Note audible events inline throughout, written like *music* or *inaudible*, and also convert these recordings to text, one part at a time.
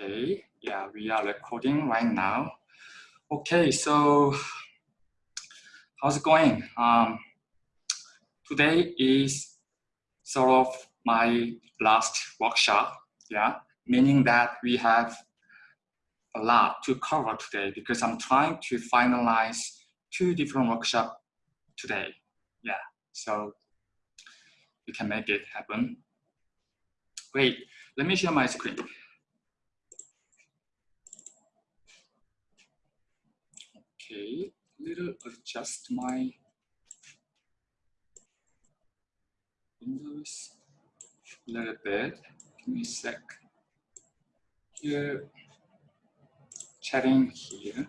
Okay, yeah, we are recording right now. Okay, so how's it going? Um, today is sort of my last workshop, yeah, meaning that we have a lot to cover today because I'm trying to finalize two different workshops today. Yeah, so we can make it happen. Great, let me share my screen. Okay, little adjust my windows a little bit. Give me a sec. Here, chatting here.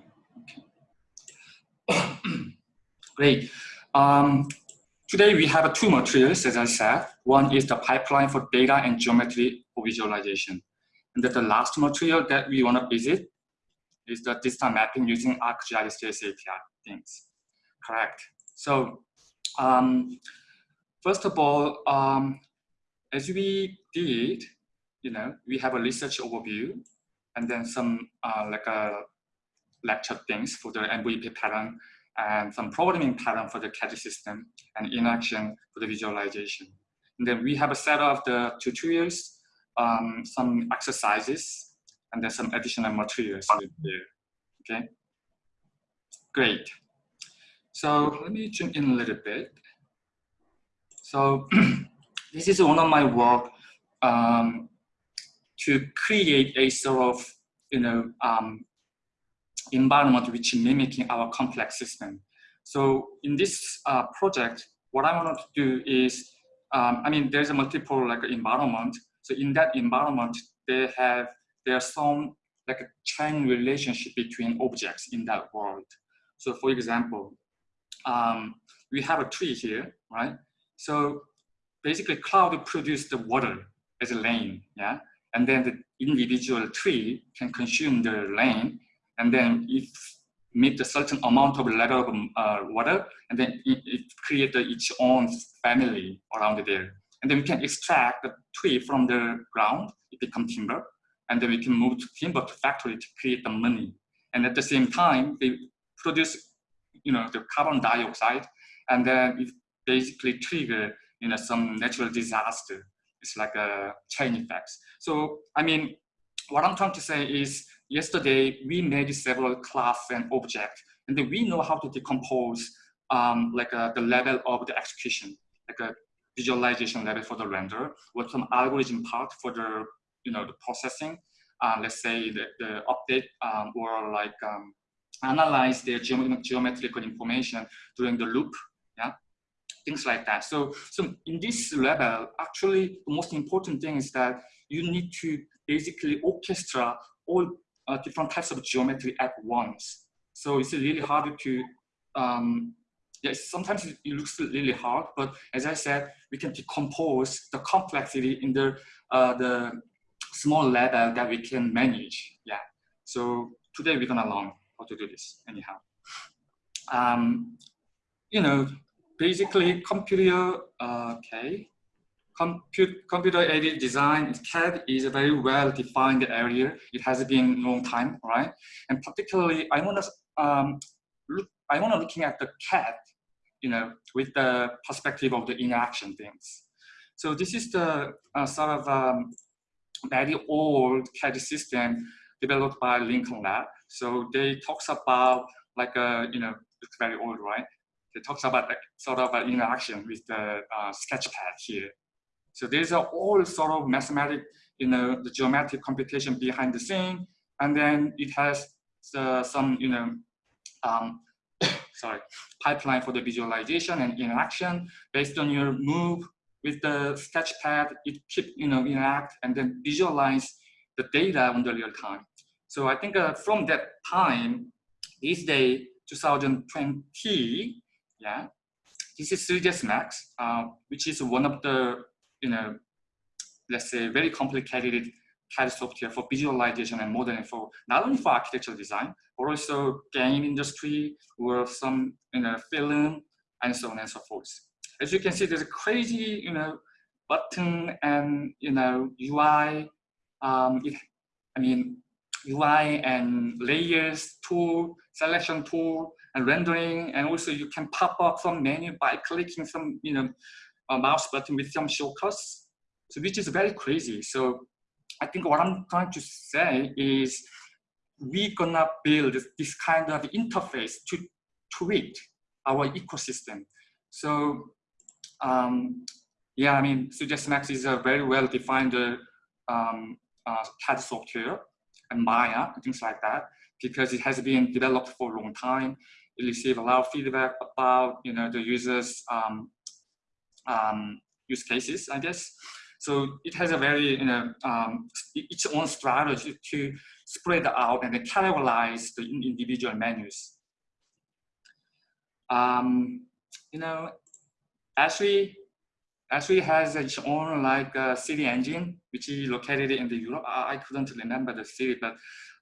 Okay. *clears throat* Great. Um, today we have two materials, as I said. One is the pipeline for data and geometry for visualization. And then the last material that we want to visit is the distance mapping using ArcGIS API things. Correct. So um, first of all, um, as we did, you know, we have a research overview and then some uh, like a lecture things for the MVP pattern and some programming pattern for the CAD system and in action for the visualization. And then we have a set of the tutorials, um, some exercises, and then some additional materials there. Okay, great. So let me zoom in a little bit. So *clears throat* this is one of my work um, to create a sort of you know um, environment which mimicking our complex system. So in this uh, project, what I wanted to do is, um, I mean, there's a multiple like environment. So in that environment, they have there's some like a chain relationship between objects in that world. So for example, um, we have a tree here, right? So basically cloud produce the water as a rain, yeah? And then the individual tree can consume the rain, and then if meet a certain amount of level of uh, water, and then it, it its own family around there. And then we can extract the tree from the ground, it becomes timber, and then we can move to timber to factory to create the money. And at the same time, they produce, you know, the carbon dioxide, and then it basically trigger, you know, some natural disaster. It's like a chain effect. So, I mean, what I'm trying to say is, yesterday we made several class and object, and then we know how to decompose um, like uh, the level of the execution, like a visualization level for the render, with some algorithm part for the you know, the processing, uh, let's say the, the update um, or like um, analyze their geometrical information during the loop, yeah, things like that. So, so in this level, actually, the most important thing is that you need to basically orchestra all uh, different types of geometry at once. So it's really hard to, um, yes, sometimes it looks really hard, but as I said, we can decompose the complexity in the, uh, the small level that we can manage. Yeah. So today we're gonna learn how to do this anyhow. Um, you know, basically computer, uh, okay, Compute, computer aided design, CAD is a very well defined area. It has been a long time, right? And particularly, I want to um, look, I want to looking at the CAD, you know, with the perspective of the interaction things. So this is the uh, sort of um, very old CAD system developed by Lincoln Lab. So they talks about like a, uh, you know, it's very old, right? They talks about like sort of an interaction with the uh, sketchpad here. So there's a all sort of mathematic, you know, the geometric computation behind the scene. And then it has uh, some, you know, um, *coughs* sorry, pipeline for the visualization and interaction based on your move with the sketchpad, it keep, you know, interact and then visualize the data on the real time. So I think uh, from that time, this day, 2020, yeah, this is 3ds Max, uh, which is one of the, you know, let's say very complicated CAD software for visualization and modeling for not only for architectural design, but also game industry or some, you know, film and so on and so forth as you can see, there's a crazy, you know, button and, you know, UI. Um, it, I mean, UI and layers tool, selection tool, and rendering, and also you can pop up some menu by clicking some, you know, mouse button with some shortcuts. So which is very crazy. So I think what I'm trying to say is we're gonna build this kind of interface to tweak our ecosystem. So um, yeah, I mean, Suggest is a very well-defined um, uh, CAD software and Maya, things like that, because it has been developed for a long time. It receives a lot of feedback about, you know, the users' um, um, use cases, I guess. So it has a very, you know, um, its own strategy to spread out and categorize the individual menus. Um, you know, Esri, Esri has its own like uh, CityEngine, which is located in the Europe. I, I couldn't remember the city, but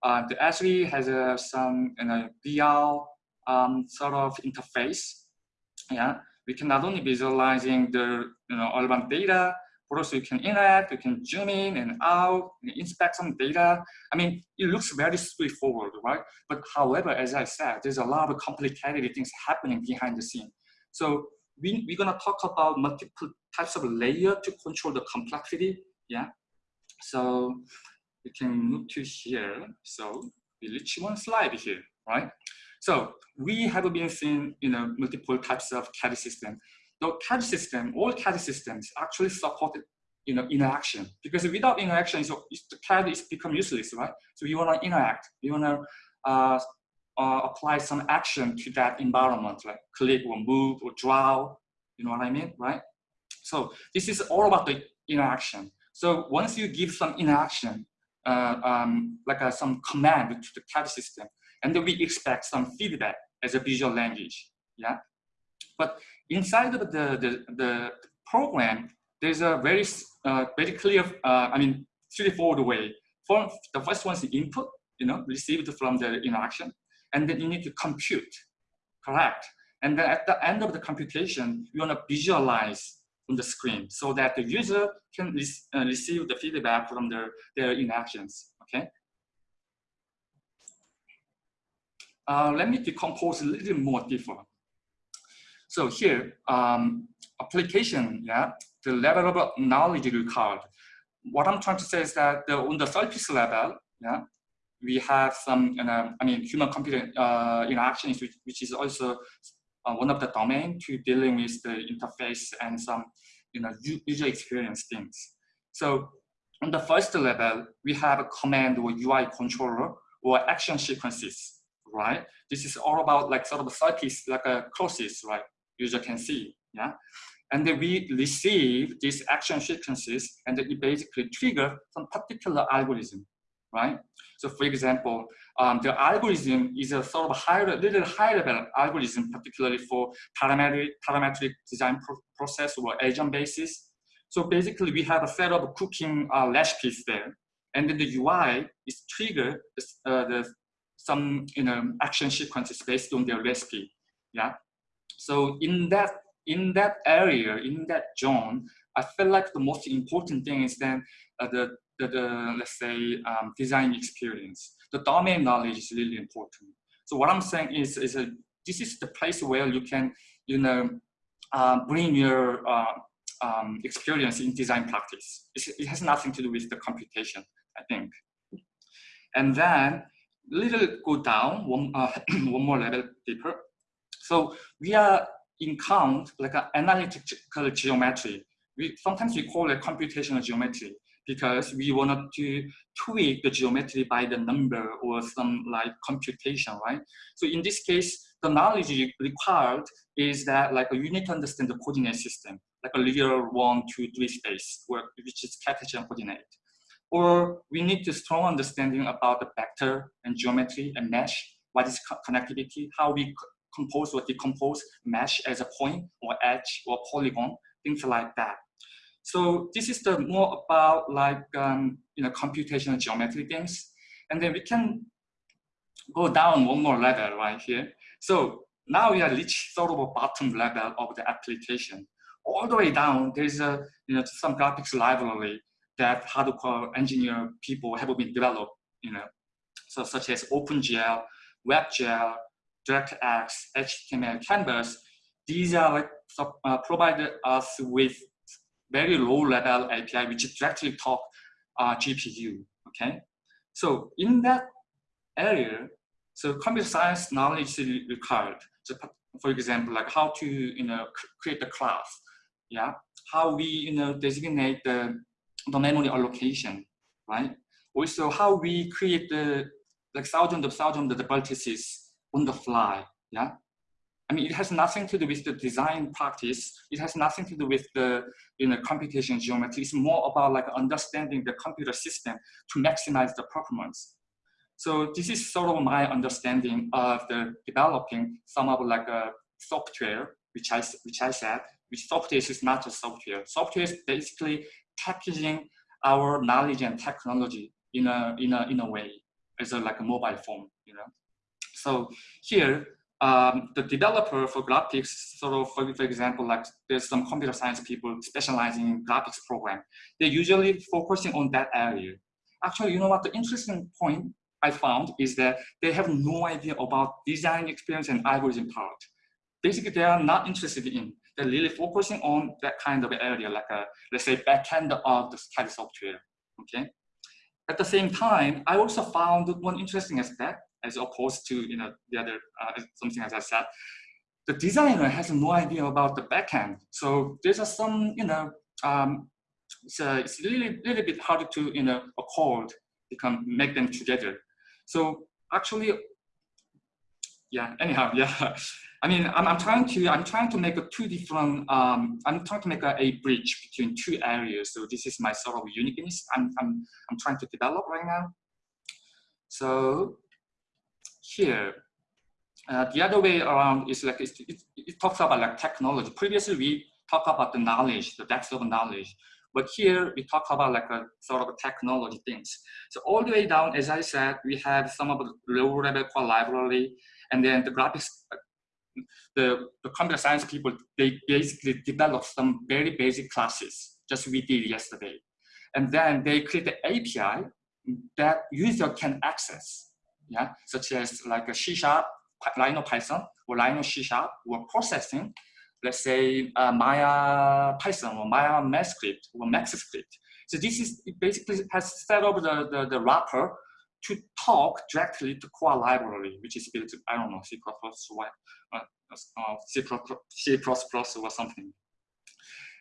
uh, the Esri has uh, some you know, VR um, sort of interface. Yeah, we can not only visualizing the you know urban data, but also you can interact, you can zoom in and out, inspect some data. I mean, it looks very straightforward, right? But however, as I said, there's a lot of complicated things happening behind the scene. So we, we're gonna talk about multiple types of layer to control the complexity, yeah? So we can move to here. So we reach one slide here, right? So we have been seeing you know multiple types of CAD system. The CAD system, all CAD systems actually support you know interaction because without interaction, so the CAD is become useless, right? So we want to interact. We want to uh, uh, apply some action to that environment, like click or move or draw. You know what I mean, right? So this is all about the interaction. So once you give some interaction, uh, um, like a, some command to the CAD system, and then we expect some feedback as a visual language, yeah? But inside of the, the, the program, there's a very, uh, very clear, uh, I mean, straightforward way. For, the first one is input, you know, received from the interaction, and then you need to compute, correct? And then at the end of the computation, you want to visualize on the screen so that the user can re uh, receive the feedback from their, their interactions, okay? Uh, let me decompose a little more deeper. So here, um, application, yeah, the level of knowledge required. What I'm trying to say is that the, on the surface level, yeah, we have some, uh, I mean, human-computer uh, interactions, which, which is also uh, one of the domain to dealing with the interface and some, you know, user experience things. So on the first level, we have a command or UI controller or action sequences right? This is all about like sort of a circuits, like a crosses, right? User can see, yeah? And then we receive these action sequences and it basically trigger some particular algorithm, right? So for example, um, the algorithm is a sort of higher, little high level algorithm, particularly for parametric, parametric design pro process or agent basis. So basically we have a set of cooking uh, recipes there. And then the UI is trigger uh, the some you know action sequences based on their recipe. Yeah. So in that in that area, in that zone, I feel like the most important thing is then uh, the, the, the, let's say um, design experience. The domain knowledge is really important. So what I'm saying is is a, this is the place where you can you know uh, bring your uh, um, experience in design practice. It's, it has nothing to do with the computation, I think. And then little go down one, uh, *clears throat* one more level deeper. So we are in count like an analytical geometry. We sometimes we call it computational geometry because we wanted to tweak the geometry by the number or some like computation, right? So in this case, the knowledge required is that like you need to understand the coordinate system, like a linear one, two, three space, where, which is Cartesian coordinate or we need a strong understanding about the vector and geometry and mesh, what is co connectivity, how we compose or decompose mesh as a point or edge or polygon, things like that. So this is the more about like um, you know computational geometry things, and then we can go down one more level right here. So now we are reached sort of a bottom level of the application. All the way down, there's a you know some graphics library that hardcore engineer people have been developed you know, so such as OpenGL, WebGL, DirectX, HTML, Canvas, these are like uh, provided us with very low level API which directly talk uh, GPU. Okay, so in that area, so computer science knowledge is required. So for example, like how to you know create the class, yeah, how we you know designate the the memory allocation, right? Also how we create the like thousands of thousands of the vertices on the fly, yeah. I mean, it has nothing to do with the design practice. It has nothing to do with the you know computation geometry. It's more about like understanding the computer system to maximize the performance. So this is sort of my understanding of the developing some of like a software, which I which I said, which software is not just software. Software is basically packaging our knowledge and technology in a in a in a way as a like a mobile phone, you know. So here um, the developer for graphics, sort of, for, for example, like there's some computer science people specializing in graphics program. They're usually focusing on that area. Actually, you know what, the interesting point I found is that they have no idea about design experience and algorithm part. Basically, they are not interested in. They're really focusing on that kind of area, like a, let's say, backend of the software, okay? At the same time, I also found one interesting aspect as opposed to you know the other uh, something as I said. The designer has no idea about the backend, so there's a, some you know um, a, it's really little bit harder to you know accord become make them together. So actually, yeah. Anyhow, *laughs* yeah. I mean, I'm, I'm trying to I'm trying to make a two different um, I'm trying to make a, a bridge between two areas. So this is my sort of uniqueness I'm I'm I'm trying to develop right now. So here. Uh, the other way around is like it, it, it, talks about like technology. Previously, we talk about the knowledge, the depth of knowledge, but here we talk about like a sort of technology things. So all the way down, as I said, we have some of the low-level core library, and then the graphics, the, the computer science people, they basically develop some very basic classes, just we did yesterday. And then they create the API that user can access yeah, such as like a C Sharp, Rhino Python, or C Sharp, or processing, let's say uh, Maya Python or Maya MathScript or MaxScript. So this is basically has set up the, the, the wrapper to talk directly to core library, which is built, I don't know, C++, uh, uh, C++, C++ or something.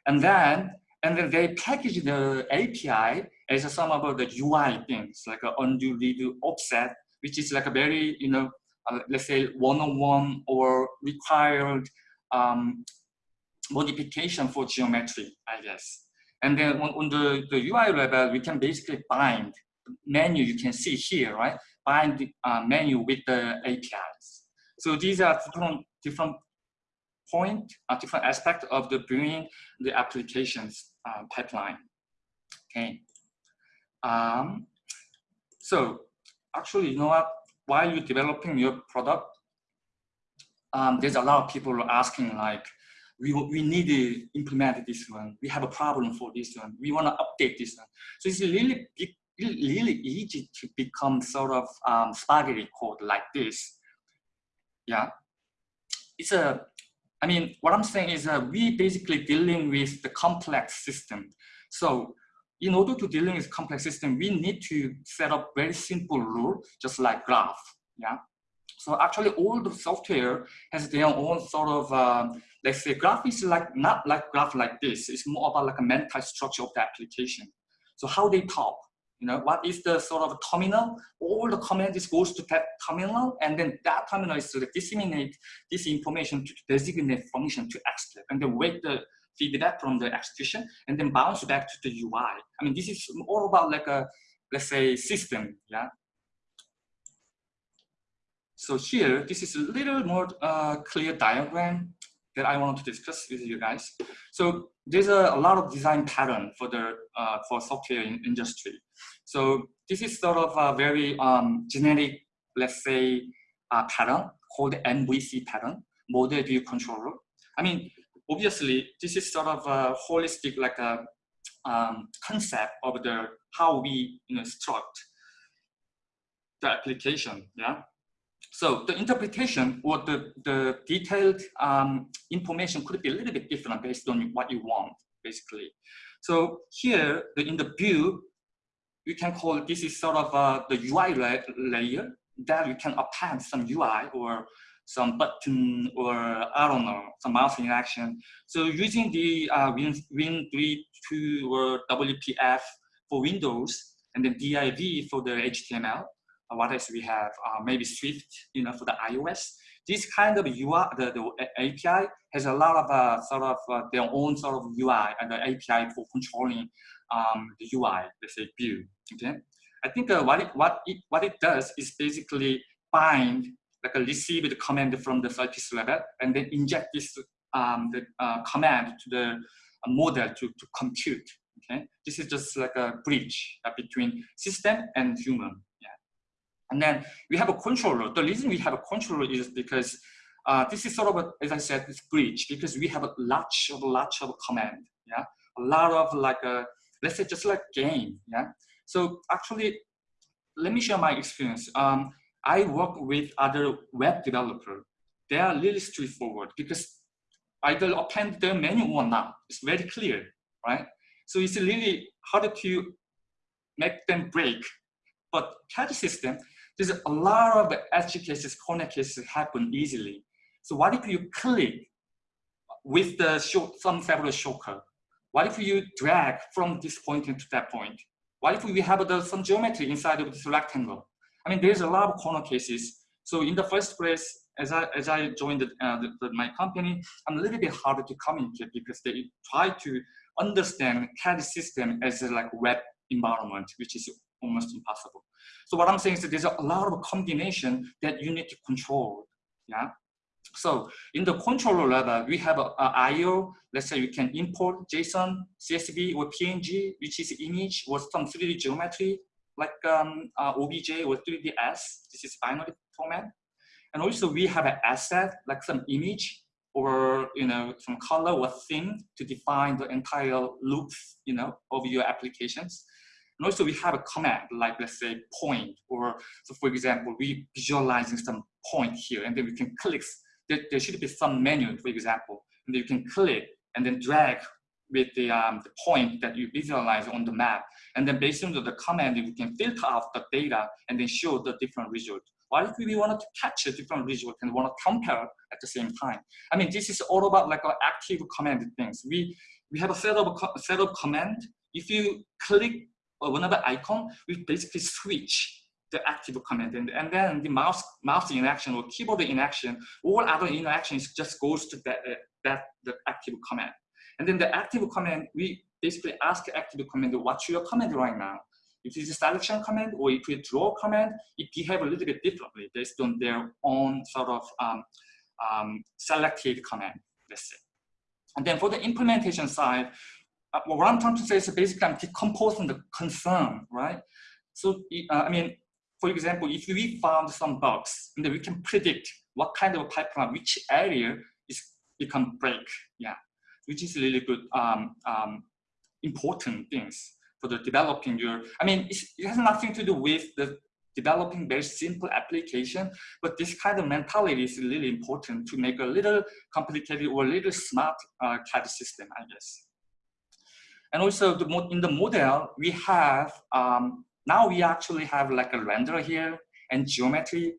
And then, and then they package the API as some of the UI things, like undo, redo, offset, which is like a very, you know, uh, let's say one-on-one or required um, modification for geometry, I guess. And then on, on, the, the UI level, we can basically bind menu you can see here, right? Bind uh, menu with the APIs. So these are different, different point, uh, different aspect of the bringing the applications uh, pipeline. Okay. Um, so actually, you know what? While you're developing your product, um, there's a lot of people asking like, we, we need to implement this one. We have a problem for this one. We want to update this one. So it's really big, really easy to become sort of um, spaghetti code like this. Yeah, it's a. I mean, what I'm saying is that we basically dealing with the complex system. So in order to dealing with complex system, we need to set up very simple rule, just like graph. Yeah. So actually, all the software has their own sort of, um, let's say, graph is like not like graph like this. It's more about like a mental structure of the application. So how they talk, you know, what is the sort of terminal? All the commands goes to that terminal, and then that terminal is to disseminate this information to designate function to execute, and then wait the feedback from the execution and then bounce back to the UI. I mean, this is all about like a, let's say, system, yeah? So here, this is a little more uh, clear diagram that I want to discuss with you guys. So there's a, a lot of design pattern for the uh, for software in industry. So this is sort of a very um, generic, let's say, uh, pattern called MVC pattern, model view controller. I mean, obviously this is sort of a holistic like a um, concept of the how we you know struct the application, yeah? So the interpretation or the, the detailed um, information could be a little bit different based on what you want, basically. So here, the, in the view, you can call this is sort of uh, the UI la layer that we can append some UI or some button or I don't know, some mouse interaction. So using the uh, Win, Win32 or WPF for Windows and then div for the HTML, uh, what else we have? Uh, maybe Swift, you know, for the iOS. This kind of UI, the, the API has a lot of uh, sort of uh, their own sort of UI and the API for controlling um, the UI, let's say view. Okay, I think uh, what it what it what it does is basically bind like a receive the command from the surface level and then inject this um, the uh, command to the model to, to compute. Okay, this is just like a bridge between system and human. Yeah, And then we have a controller. The reason we have a controller is because uh, this is sort of, a, as I said, this bridge because we have a lot of, lot of command, yeah? A lot of like, a, let's say just like game, yeah? So actually, let me share my experience. Um, I work with other web developer. They are really straightforward because either append the menu or not. It's very clear, right? So it's really hard to make them break. But CAD system, there's a lot of edge cases, corner cases happen easily. So what if you click with the short, some several shortcut? What if you drag from this point into that point? What if we have the, some geometry inside of this rectangle? I mean, there's a lot of corner cases. So in the first place, as I, as I joined uh, the, the, my company, I'm a little bit harder to communicate because they try to understand CAD system as a like web environment, which is almost impossible. So what I'm saying is that there's a lot of combination that you need to control. Yeah. So in the controller level, we have a, a IO. Let's say you can import JSON, CSV, or PNG, which is image or some 3D geometry like um, uh, OBJ or 3ds. This is binary format. And also we have an asset like some image or you know some color or theme to define the entire loops you know of your applications. And also we have a command like let's say point or so for example, we visualizing some point here and then we can click, there, there should be some menu for example, and then you can click and then drag with the, um, the point that you visualize on the map. And then based on the, command, we can filter out the data and then show the different result. What if we wanted to catch a different result and want to compare at the same time? I mean, this is all about like active command things. We, we have a set of, set of command. If you click the icon, we basically switch the active command and, and then the mouse mouse interaction or keyboard interaction all other interactions just goes to that uh, that the active command and then the active command we basically ask active command what's your command right now? If it's a selection command or if it's a draw command it behave a little bit differently based on their own sort of um, um, selected command let's say. And then for the implementation side uh, what I'm trying to say is basically I'm decomposing the concern, right? So, uh, I mean, for example, if we found some bugs, and then we can predict what kind of pipeline, which area is become break, yeah, which is really good, um, um, important things for the developing your, I mean, it has nothing to do with the developing very simple application, but this kind of mentality is really important to make a little complicated or a little smart uh, CAD system, I guess. And also the, in the model, we have, um, now we actually have like a renderer here and geometry.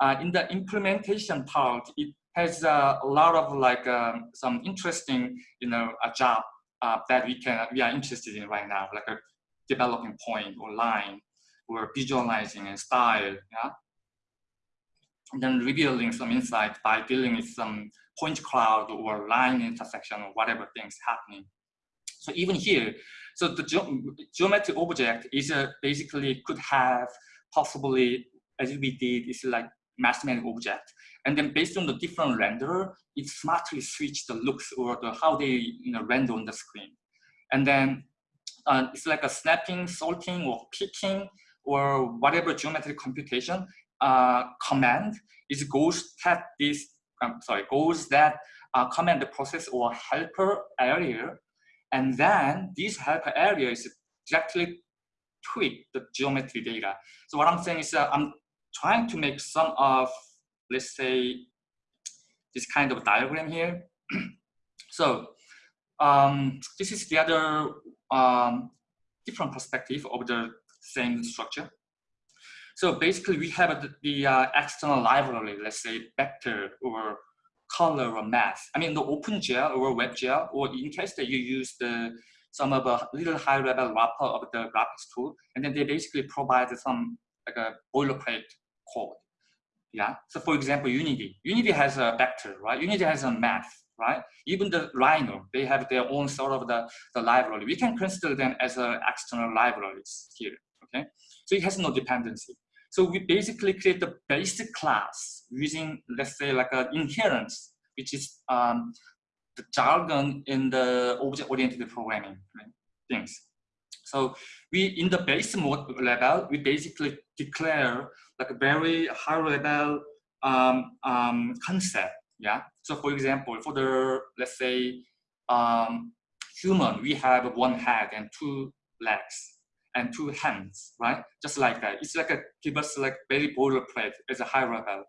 Uh, in the implementation part, it has uh, a lot of like um, some interesting, you know, a job uh, that we can, we are interested in right now, like a developing point or line or visualizing and style, yeah? And then revealing some insight by dealing with some point cloud or line intersection or whatever things happening. So even here, so the ge geometry object is a, basically could have possibly, as we did, is like mathematical object. And then based on the different renderer, it smartly switch the looks or the how they you know, render on the screen. And then uh, it's like a snapping, sorting, or picking, or whatever geometric computation uh, command is goes that this, um, sorry, goes that uh, command process or helper area and then this helper area is directly tweak the geometry data. So what I'm saying is uh, I'm trying to make some of, let's say, this kind of diagram here. *clears throat* so um, this is the other um, different perspective of the same structure. So basically, we have the, the uh, external library, let's say vector or color or math. I mean, the OpenGL or WebGL, or in case that you use the some of a little high level wrapper of the graphics tool, and then they basically provide some like a boilerplate code. Yeah. So for example, Unity. Unity has a vector, right? Unity has a math, right? Even the Rhino, they have their own sort of the, the library. We can consider them as a external libraries here. Okay. So it has no dependency. So we basically create the basic class using, let's say, like an inherence, which is um, the jargon in the object-oriented programming right, things. So we, in the base mode level, we basically declare like a very high level um, um, concept. Yeah. So for example, for the, let's say, um, human, we have one head and two legs and two hands, right? Just like that. It's like a give us like very boilerplate as a high level.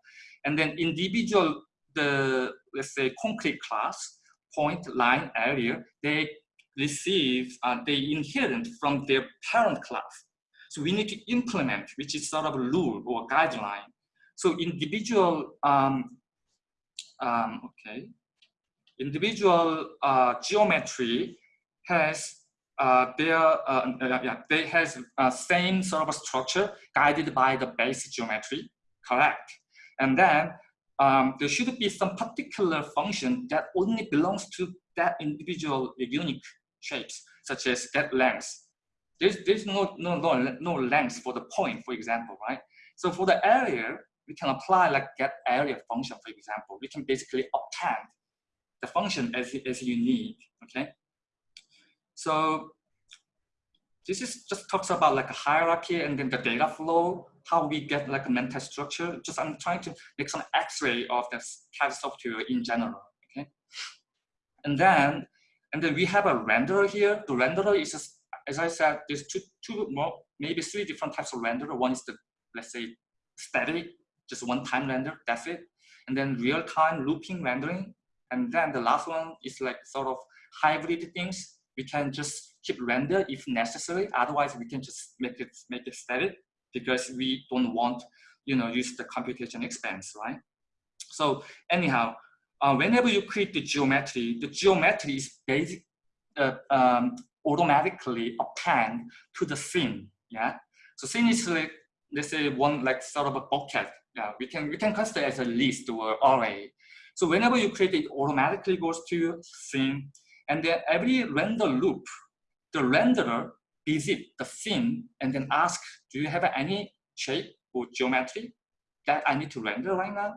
And then individual, the let's say concrete class, point, line, area, they receive, uh, they inherit from their parent class. So we need to implement, which is sort of a rule or guideline. So individual, um, um, okay, individual uh, geometry has uh, their uh, uh, yeah, they has uh, same sort of structure guided by the base geometry, correct? And then um, there should be some particular function that only belongs to that individual unique shapes, such as that length. There's, there's no, no, no, no length for the point, for example, right? So for the area, we can apply like get area function, for example. We can basically obtain the function as, as you need, okay? So this is just talks about like a hierarchy and then the data flow, how we get like a mental structure. Just I'm trying to make some x-ray of this CAD software in general, okay? And then, and then we have a renderer here. The renderer is, just, as I said, there's two, two more, maybe three different types of renderer. One is the, let's say, static, just one time render, that's it. And then real time looping rendering. And then the last one is like sort of hybrid things we can just keep render if necessary. Otherwise, we can just make it make it static because we don't want you know use the computation expense, right? So anyhow, uh, whenever you create the geometry, the geometry is basic uh, um, automatically append to the scene. Yeah. So scene is like let's say one like sort of a bucket. Yeah, we can we can consider as a list or array. So whenever you create it, automatically goes to scene and then every render loop, the renderer visit the scene and then ask, do you have any shape or geometry that I need to render right now?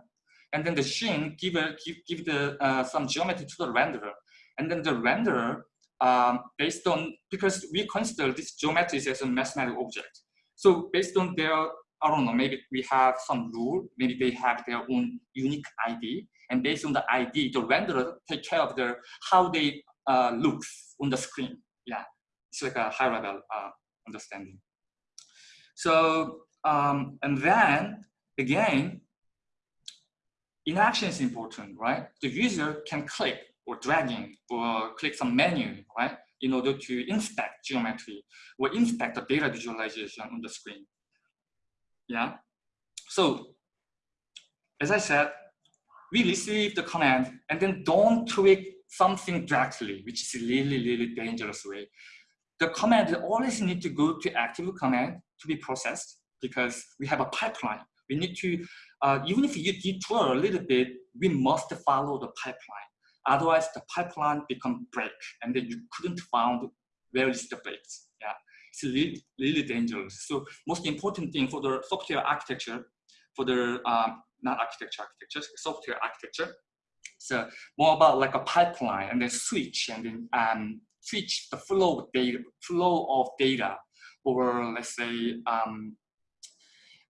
And then the scene give, a, give, give the, uh, some geometry to the renderer. And then the renderer, um, based on, because we consider this geometry as a mathematical object. So based on their, I don't know, maybe we have some rule, maybe they have their own unique ID. And based on the ID, the renderer take care of the, how they uh, looks on the screen. Yeah, it's like a high level uh, understanding. So, um, and then again, inaction is important, right? The user can click or dragging or click some menu, right? In order to inspect geometry or inspect the data visualization on the screen. Yeah. So as I said, we receive the command and then don't tweak something directly, which is really, really dangerous way. The command always need to go to active command to be processed because we have a pipeline. We need to, uh, even if you detour a little bit, we must follow the pipeline. Otherwise, the pipeline become break, and then you couldn't find where is the breaks. Yeah, it's really, really dangerous. So most important thing for the software architecture, for the um, not architecture architecture, software architecture, so more about like a pipeline and then switch and then um, switch the flow of data, flow of data, or let's say um,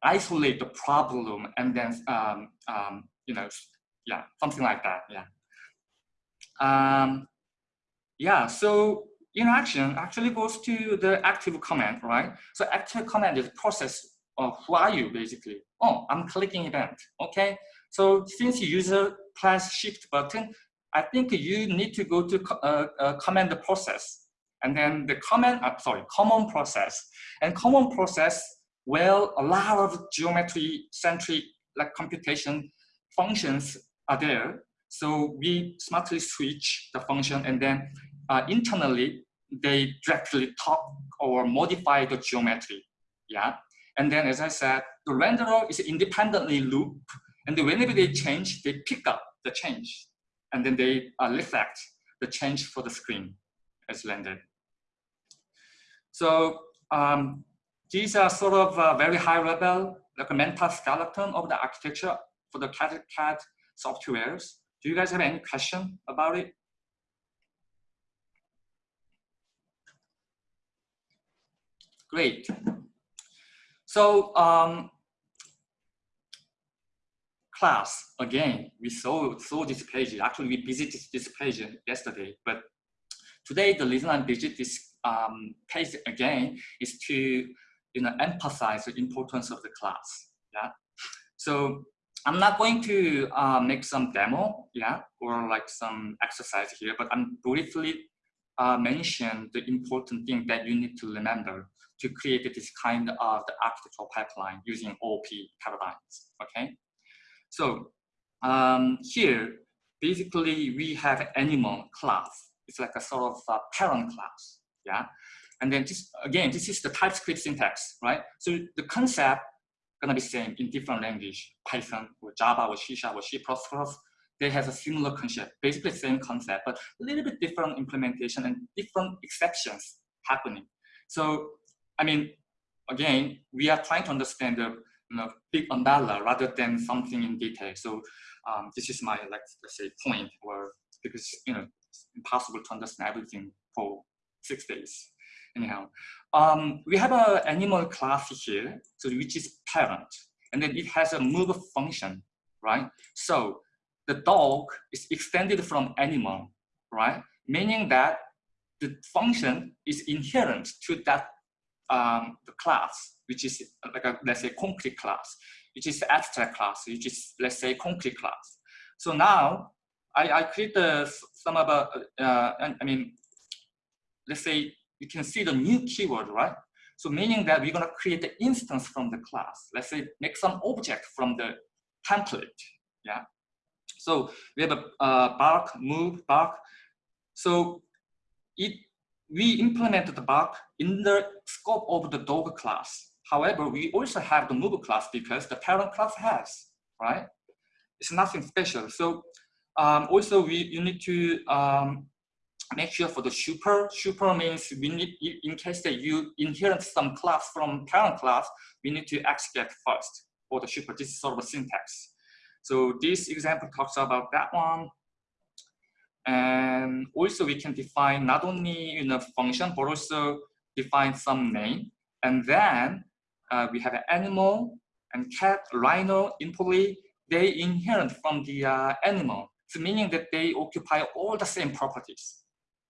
isolate the problem and then um, um, you know yeah something like that yeah um, yeah so interaction actually goes to the active command right so active command is process uh, who are you basically? Oh, I'm clicking event, okay? So since user press shift button, I think you need to go to uh, uh, command process and then the command, uh, sorry, common process. And common process well, a lot of geometry centric like computation functions are there. So we smartly switch the function and then uh, internally they directly talk or modify the geometry. Yeah. And then as I said, the renderer is independently loop and whenever they change, they pick up the change and then they uh, reflect the change for the screen as rendered. So um, these are sort of uh, very high level, like a mental skeleton of the architecture for the CAD CAD softwares. Do you guys have any question about it? Great. So um, class, again, we saw, saw this page. Actually, we visited this page yesterday, but today the reason I visit this um, page again is to you know, emphasize the importance of the class. Yeah. So I'm not going to uh, make some demo, yeah, or like some exercise here, but I'm briefly uh, mention the important thing that you need to remember to create this kind of the architectural pipeline using OP paradigms, okay? So um, here, basically we have animal class. It's like a sort of a parent class, yeah? And then this, again, this is the TypeScript syntax, right? So the concept gonna be same in different language, Python or Java or C Sharp or C++. They have a similar concept, basically same concept, but a little bit different implementation and different exceptions happening. So, I mean, again, we are trying to understand the you know, big umbrella rather than something in detail. So um, this is my, like, let's say, point, or because you know, it's impossible to understand everything for six days anyhow. Um, we have an animal class here, so which is parent, and then it has a move function, right? So the dog is extended from animal, right? Meaning that the function is inherent to that um, the class, which is like a, let's say concrete class, which is abstract class, which is let's say concrete class. So now I, I create the, some of a, uh, I mean, let's say you can see the new keyword, right? So meaning that we're gonna create the instance from the class. Let's say make some object from the template, yeah? So we have a bark, move, bark. So it, we implemented the bark in the scope of the dog class. However, we also have the move class because the parent class has, right? It's nothing special. So um, also we, you need to um, make sure for the super, super means we need, in case that you inherit some class from parent class, we need to execute first for the super. This is sort of a syntax. So this example talks about that one. And also we can define not only you know, function, but also define some name. And then uh, we have an animal and cat, rhino, employee, they inherit from the uh, animal. Meaning that they occupy all the same properties.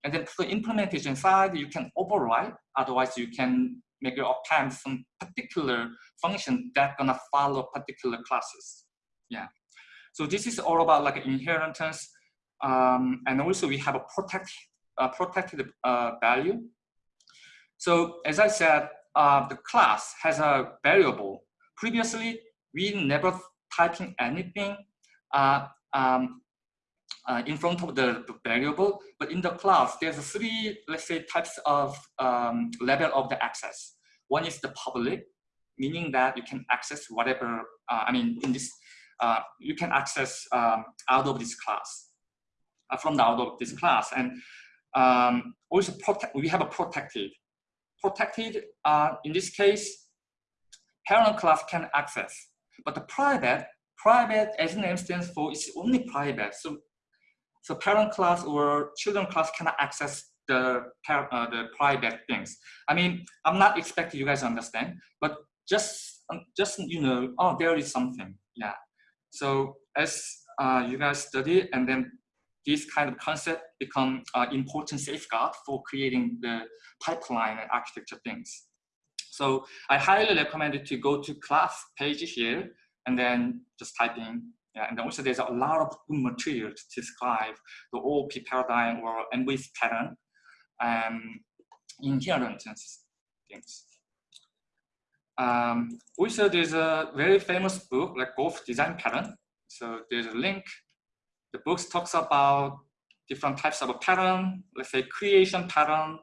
And then for the implementation side, you can override. Otherwise, you can make your append some particular function that gonna follow particular classes. Yeah. So this is all about like inheritance. Um, and also we have a protect, uh, protected uh, value. So as I said, uh, the class has a variable. Previously, we never typing anything uh, um, uh, in front of the, variable, but in the class, there's three, let's say, types of um, level of the access. One is the public, meaning that you can access whatever, uh, I mean, in this, uh, you can access um, out of this class, uh, from the out of this class. And um, also we have a protected. Protected, uh, in this case, parent class can access, but the private, private as name stands for, is only private. So so parent class or children class cannot access the, uh, the private things. I mean, I'm not expecting you guys to understand, but just, um, just you know, oh, there is something, yeah. So as uh, you guys study and then this kind of concept become uh, important safeguard for creating the pipeline and architecture things. So I highly recommend you to go to class page here and then just type in. Yeah, and also there's a lot of good material to describe the OOP paradigm or MVC pattern um, inherent things. Um, also, there's a very famous book like GoF Design Pattern. So there's a link. The book talks about different types of a pattern, let's say creation pattern,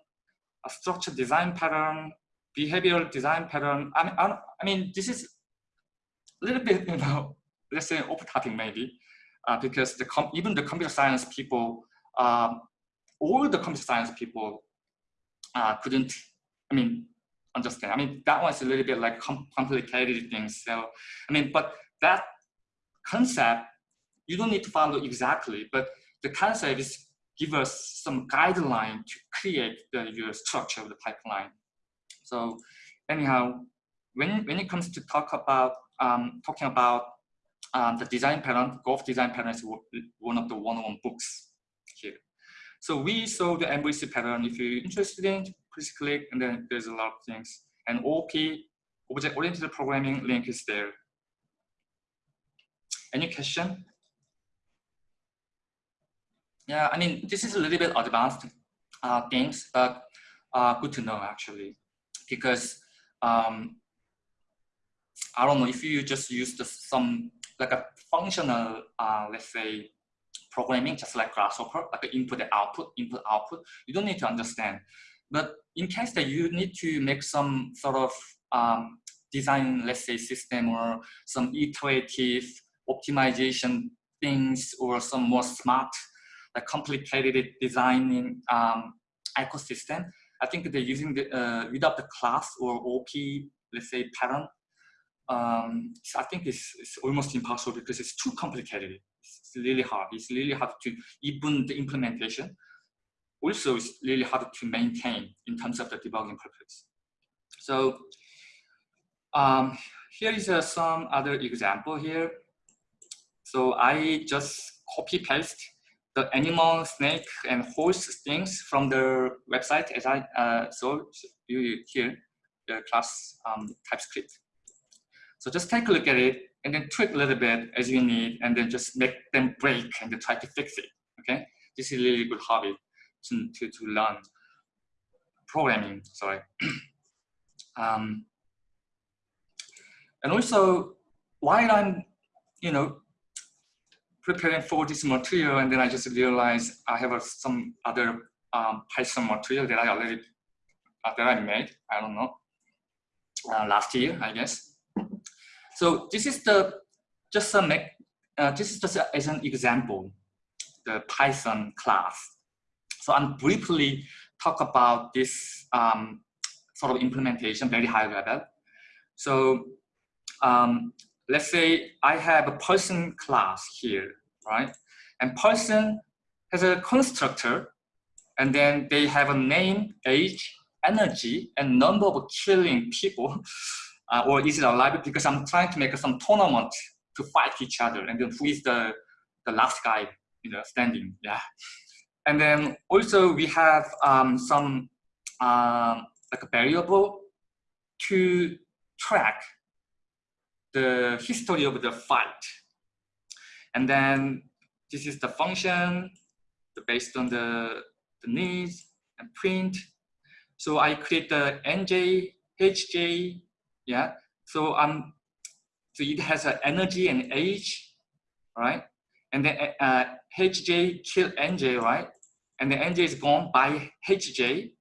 a structure design pattern, behavioral design pattern. I mean, I mean, this is a little bit, you know, let's say open topic maybe, uh, because the even the computer science people, um, all the computer science people uh, couldn't, I mean, understand. I mean, that was a little bit like com complicated things. So, I mean, but that concept, you don't need to follow exactly, but the concept is give us some guideline to create the your structure of the pipeline. So anyhow, when, when it comes to talk about um, talking about um, the design pattern, GoF design pattern is one of the one-on-one books here. So we saw the MVC pattern. If you're interested in, please click, and then there's a lot of things. And OP, object-oriented programming link is there. Any question? Yeah, I mean, this is a little bit advanced uh, things, but uh, good to know actually, because um, I don't know if you just use the, some like a functional, uh, let's say, programming, just like Grasshopper, like input and output, input output. You don't need to understand. But in case that you need to make some sort of um, design, let's say, system or some iterative optimization things or some more smart, like complicated designing um, ecosystem, I think they're using the uh, without the class or OP, let's say, pattern. Um, so I think it's, it's almost impossible because it's too complicated It's really hard. It's really hard to even the implementation. Also, it's really hard to maintain in terms of the debugging purpose. So um, here is uh, some other example here. So I just copy paste the animal, snake, and horse things from the website as I uh, saw you here, the class um, TypeScript. So just take a look at it and then tweak a little bit as you need, and then just make them break and then try to fix it. Okay, this is a really good hobby to to, to learn programming. Sorry. *clears throat* um, and also, while I'm, you know, preparing for this material, and then I just realized I have some other um, Python material that I already uh, that I made. I don't know uh, last year, I guess. So this is the just make, uh, this is just as an example, the Python class. So I'm briefly talk about this um, sort of implementation, very high level. So um, let's say I have a person class here, right? And person has a constructor, and then they have a name, age, energy, and number of killing people. *laughs* uh, or is it alive? Because I'm trying to make some tournament to fight each other, and then who is the the last guy, you know, standing? Yeah. And then also we have um, some um, like a variable to track the history of the fight. And then this is the function based on the, the needs and print. So I create the nj, hj, yeah. So um, so it has an energy and age, right? And then uh, hj kill nj, right? And the nj is gone by hj.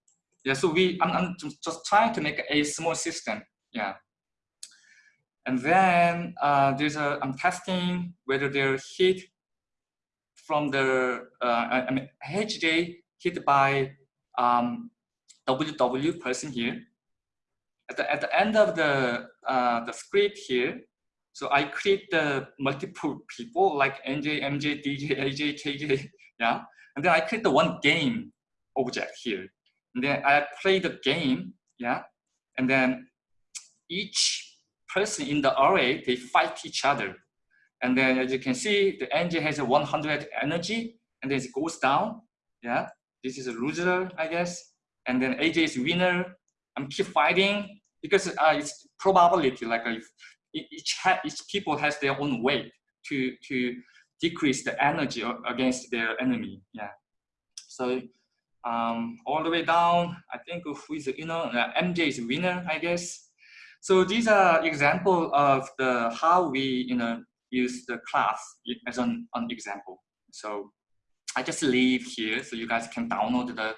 Yeah. So we I'm, I'm just trying to make a small system. Yeah. And then uh, there's a I'm testing whether they're hit from the uh, I mean hj hit by um, ww person here at the, at the end of the, uh, the script here, so I create the multiple people like NJ, MJ, DJ, AJ, KJ, *laughs* yeah. And then I create the one game object here. And then I play the game, yeah. And then each person in the array, they fight each other. And then as you can see, the NJ has a 100 energy and then it goes down, yeah. This is a loser, I guess. And then AJ is winner, I'm keep fighting. because uh, it's probability like if each, each people has their own way to, to decrease the energy against their enemy. Yeah. So um, all the way down, I think who is the winner? Uh, MJ is winner, I guess. So these are example of the how we you know use the class as an, an example. So I just leave here so you guys can download the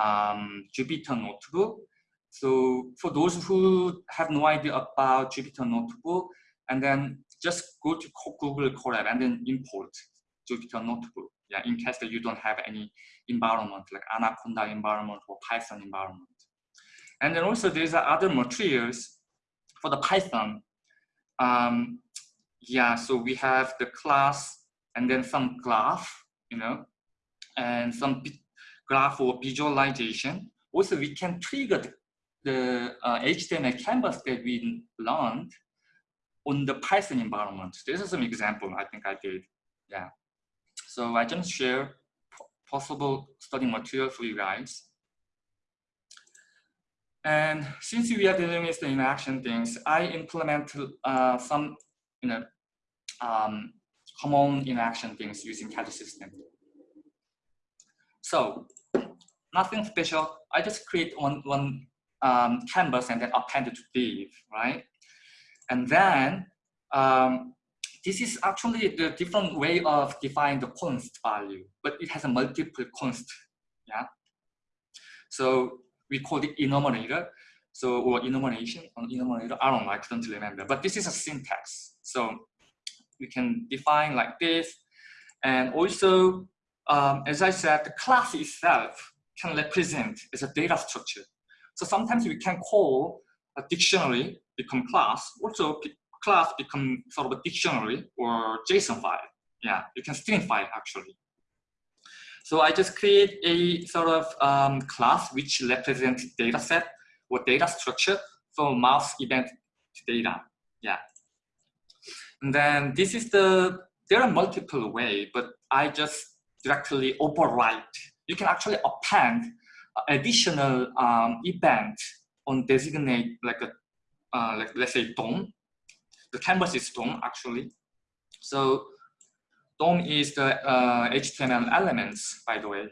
um, Jupyter notebook. So for those who have no idea about Jupyter notebook, and then just go to Google Colab and then import Jupyter notebook. Yeah, in case that you don't have any environment like Anaconda environment or Python environment. And then also there's other materials for the Python. Um, yeah, so we have the class and then some graph, you know, and some graph or visualization. Also, we can trigger the, the uh, HTML canvas that we learned on the Python environment. This is an example I think I did. Yeah. So I just share possible study material for you guys. And since we are dealing with the interaction things, I implement uh, some you know, um, common interaction things using CAD system. So nothing special. I just create one, one um, canvas and then append it to div, right? And then um, this is actually the different way of defining the const value, but it has a multiple const, yeah? So we call it enumerator, so or enumeration or enumerator, I don't know, I couldn't remember, but this is a syntax. So we can define like this, and also, um, as I said, the class itself can represent as a data structure. So sometimes we can call a dictionary become class, also class become sort of a dictionary or JSON file. Yeah, you can string file actually. So I just create a sort of um, class which represents data set or data structure for mouse event data. Yeah. And then this is the, there are multiple way, but I just directly overwrite. You can actually append additional um, event on designate like a uh, like let's say DOM. The canvas is DOM actually. So DOM is the uh, HTML elements, by the way,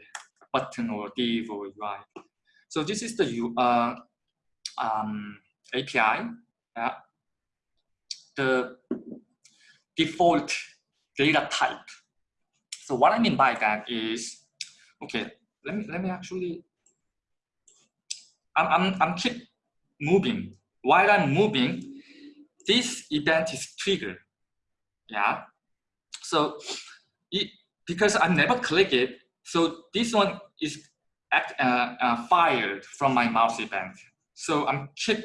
button or div or UI. So this is the uh, um, API. Yeah. The default data type. So what I mean by that is, okay, let me let me actually. I'm I'm I'm keep moving while I'm moving, this event is triggered. Yeah. So it, because I never click it, so this one is act, uh, uh, fired from my mouse event. So I'm keep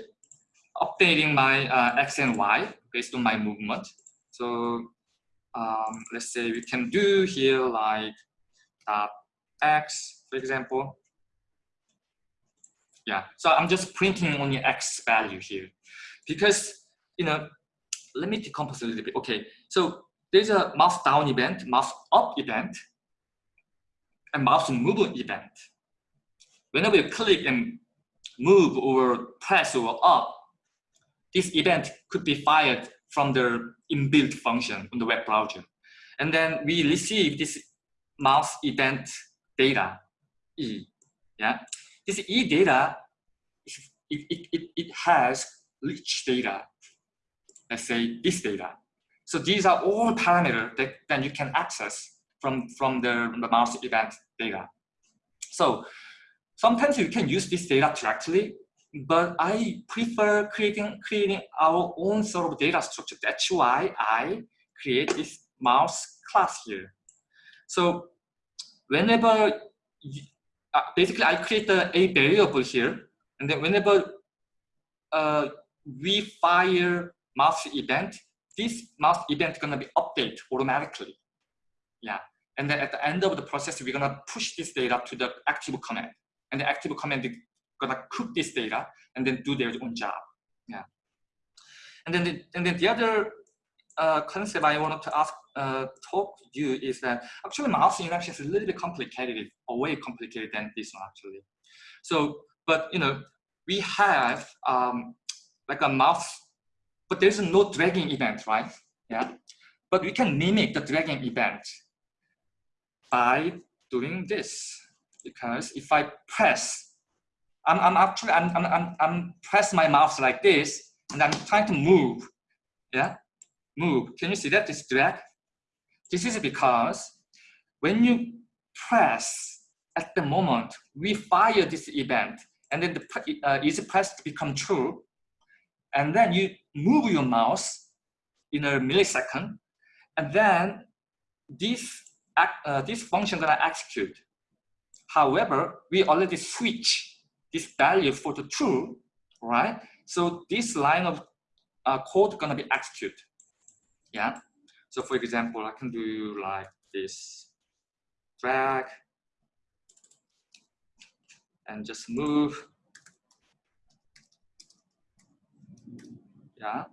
updating my uh, X and Y based on my movement. So um, let's say we can do here like X, for example. Yeah, so I'm just printing only X value here because, you know, let me decompose a little bit. Okay, so there's a mouse down event, mouse up event, and mouse move event. Whenever you click and move or press or up, this event could be fired from the inbuilt function on the web browser. And then we receive this mouse event data, E. Yeah, this E data, it, it, it, it has rich data, let's say this data. So these are all parameters that then you can access from, from the, the mouse event data. So sometimes you can use this data directly, but I prefer creating, creating our own sort of data structure. That's why I create this mouse class here. So whenever uh, basically I create a, variable here, and then whenever uh, we fire mouse event, this mouse event is gonna be updated automatically. Yeah, and then at the end of the process, we're gonna push this data to the active command, and the active command is gonna cook this data and then do their own job. Yeah, and then the, and then the other uh, concept I wanted to ask uh, talk to you is that actually mouse interaction is a little bit complicated, or way complicated than this one actually. So, but you know, we have um, like a mouse, but there's no dragging event, right? Yeah, but we can mimic the dragging event by doing this because if I press, I'm, I'm actually, I'm, I'm, I'm, press my mouse like this and I'm trying to move, yeah, move. Can you see that, this drag? This is because when you press at the moment, we fire this event and then the uh, is pressed to become true. And then you move your mouse in a millisecond and then this uh, this function gonna execute. However, we already switch this value for the true, right? So this line of uh, code gonna be executed. Yeah. So for example, I can do like this, drag, and just move. Yeah.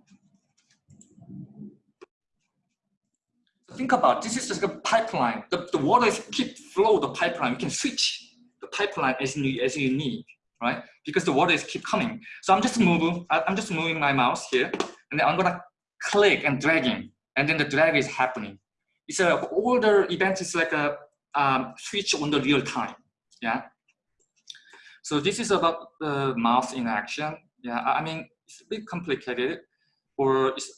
think about this is just a pipeline. The, the water is keep flow the pipeline. You can switch the pipeline as you, as you need, right? Because the water is keep coming. So I'm just moving, I'm just moving my mouse here, and then I'm gonna click and dragging, and then the drag is happening. It's a all the events is like a um, switch on the real time, yeah. So this is about the mouse in action. Yeah, I mean it's a bit complicated, or it's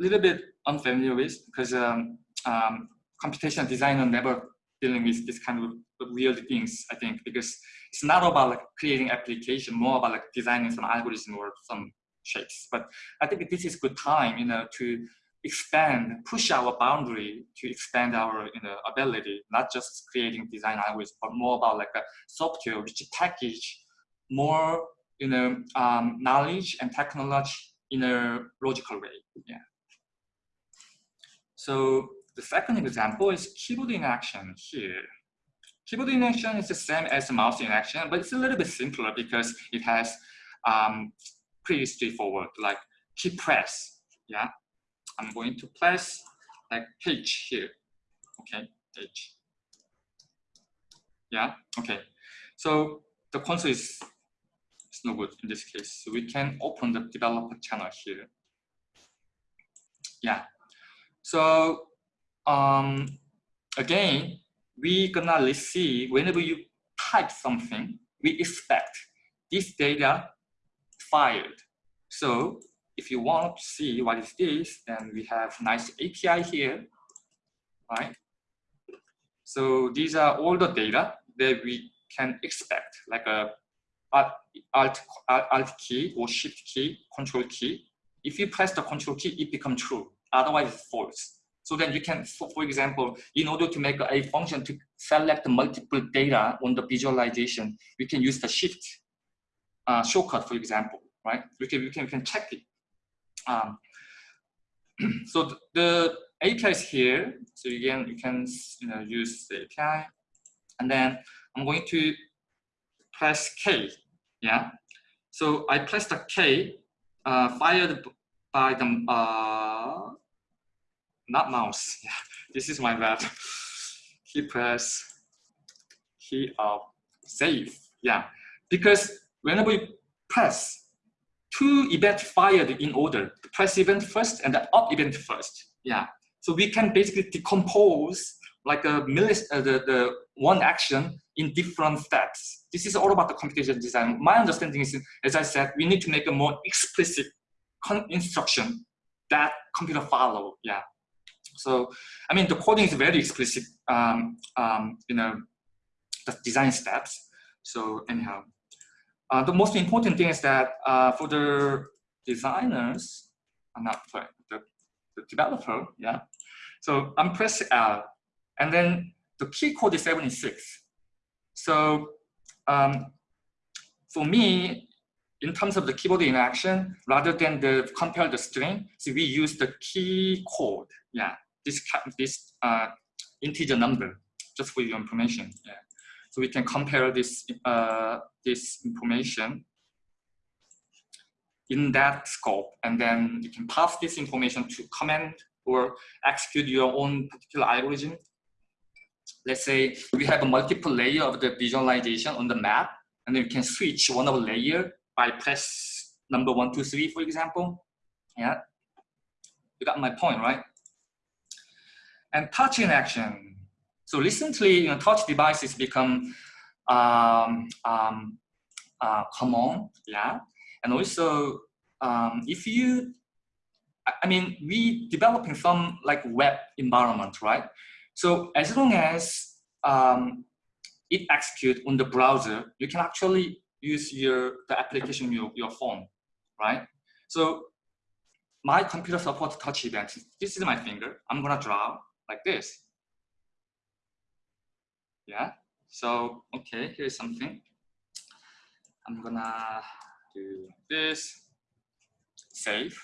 a little bit unfamiliar with because um, um, computational designer never dealing with this kind of weird things, I think, because it's not about like creating application, more about like designing some algorithm or some shapes. But I think this is good time, you know, to expand, push our boundary to expand our you know, ability, not just creating design algorithms, but more about like a software which package more you know um, knowledge and technology in a logical way. Yeah. So the second example is keyboard in action here. Keyboard in action is the same as mouse in action, but it's a little bit simpler because it has um, pretty straightforward, like key press. Yeah, I'm going to press like H here. Okay, H. Yeah, okay. So the console is, is no good in this case. So we can open the developer channel here. Yeah. So um, again, we gonna receive whenever you type something, we expect this data fired. So if you want to see what is this, then we have nice API here, right? So these are all the data that we can expect, like a alt, alt alt key or shift key, control key. If you press the control key, it becomes true. Otherwise, it's false. So then you can, for example, in order to make a function to select multiple data on the visualization, we can use the shift uh, shortcut, for example, right? We can, we can, we can check it. Um, *clears throat* so the, API is here. So again, you can you know, use the API. And then I'm going to press K, yeah? So I press the K uh, fired by the uh, not mouse. *laughs* Yeah, this is my bad. He press key of save. Yeah, because whenever you press, two events fired in order. The press event first and the up event first. Yeah, so we can basically decompose like a millis uh, the, the one action in different steps. This is all about the computation design. My understanding is, as I said, we need to make a more explicit instruction that computer follow. Yeah. So, I mean, the coding is very explicit, um, um, you know, the design steps. So anyhow, uh, the most important thing is that uh, for the designers, I'm uh, not sorry, the, the developer, yeah. So I'm pressing L, and then the key code is 76. So um, for me, in terms of the keyboard interaction, rather than the compare the string, so we use the key code, yeah this this uh, integer number just for your information. Yeah. So we can compare this uh, this information in that scope, and then you can pass this information to comment or execute your own particular algorithm. Let's say we have a multiple layer of the visualization on the map, and then we can switch one of the layer by press number one, two, three, for example. Yeah, you got my point, right? And touch in action. So recently, you know, touch devices become um, um, uh, common, yeah. And also, um, if you, I mean, we developing some like web environment, right? So as long as um, it execute on the browser, you can actually use your the application your your phone, right? So my computer support touch event. This is my finger. I'm gonna draw like this. Yeah. So okay, here's something. I'm gonna do this. Save.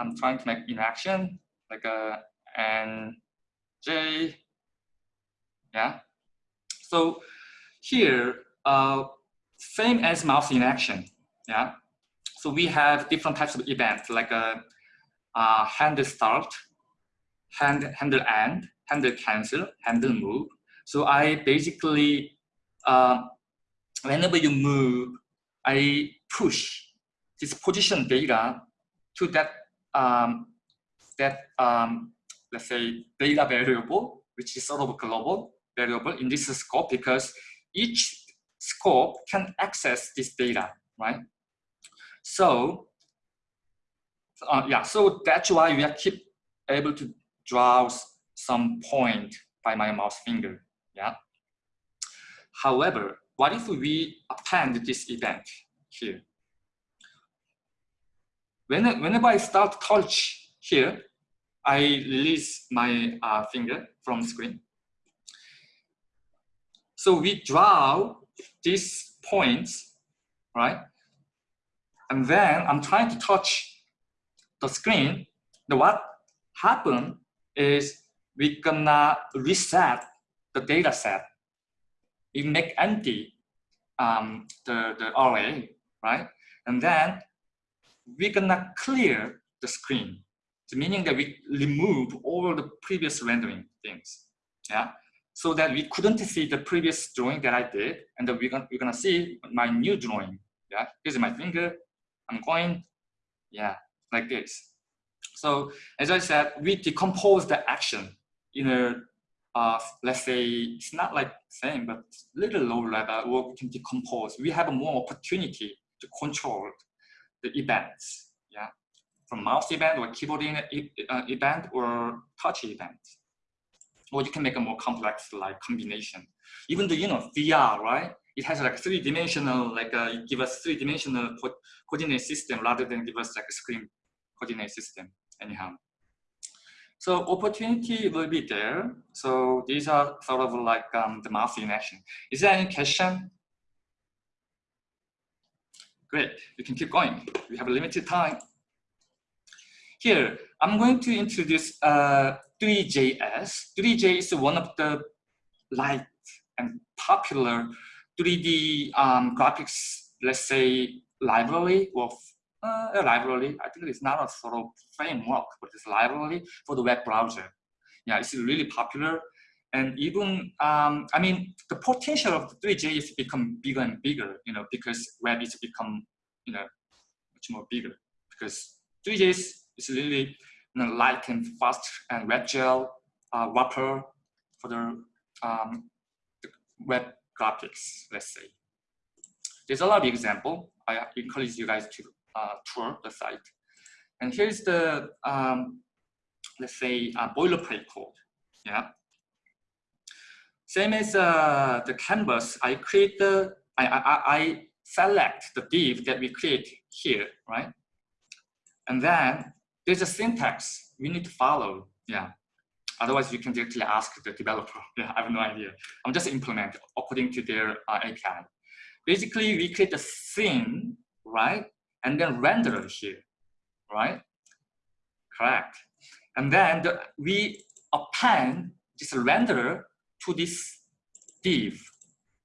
I'm trying to make in action like a N J. Yeah. So here, uh, same as mouse in action. Yeah. So we have different types of events like a, a handle start, hand, handle end, handle cancel, handle move. So I basically, uh, whenever you move, I push this position data to that um, that um, let's say data variable, which is sort of a global variable in this scope because each scope can access this data, right? So, uh, yeah, so that's why we are keep able to draw some point by my mouse finger, yeah? However, what if we append this event here? When, whenever I start touch here, I release my uh, finger from screen. So we draw these points, right? And then I'm trying to touch the screen. The what happened is we gonna reset the data set. It make empty um, the, the array, right? And then we're gonna clear the screen. Meaning that we remove all the previous rendering things. Yeah so that we couldn't see the previous drawing that I did, and then we're gonna, we're gonna see my new drawing. Yeah, here's my finger, I'm going, yeah, like this. So as I said, we decompose the action in a, uh, let's say, it's not like same, but little low level, or we can decompose. We have more opportunity to control the events, yeah, from mouse event or keyboard uh, event or touch event or you can make a more complex like combination. Even though, you know, VR, right? It has like three-dimensional, like uh, us three-dimensional co coordinate system rather than give us like a screen coordinate system anyhow. So opportunity will be there. So these are sort of like um, the mouse in action. Is there any question? Great, we can keep going. We have a limited time. Here, I'm going to introduce uh, Three.js. 3J is one of the light and popular 3D um, graphics, let's say, library of a library. I think it's not a sort of framework, but it's a library for the web browser. Yeah, it's really popular. And even, um, I mean, the potential of the 3J is become bigger and bigger, you know, because web is become, you know, much more bigger. Because 3J is, really you know, light and fast and WebGL uh, wrapper for the, um, the web graphics, let's say. There's a lot of example. I encourage you guys to uh, tour the site. And here's the, um, let's say, uh, boilerplate code. Yeah. Same as uh, the canvas, I create the, I, I, I select the div that we create here, right? And then there's a syntax we need to follow. Yeah. Otherwise, you can directly ask the developer. *laughs* Yeah, I have no idea. I'm just implement according to their uh, API. Basically, we create a scene, right? And then render it here, right? Correct. And then the, we append this renderer to this div.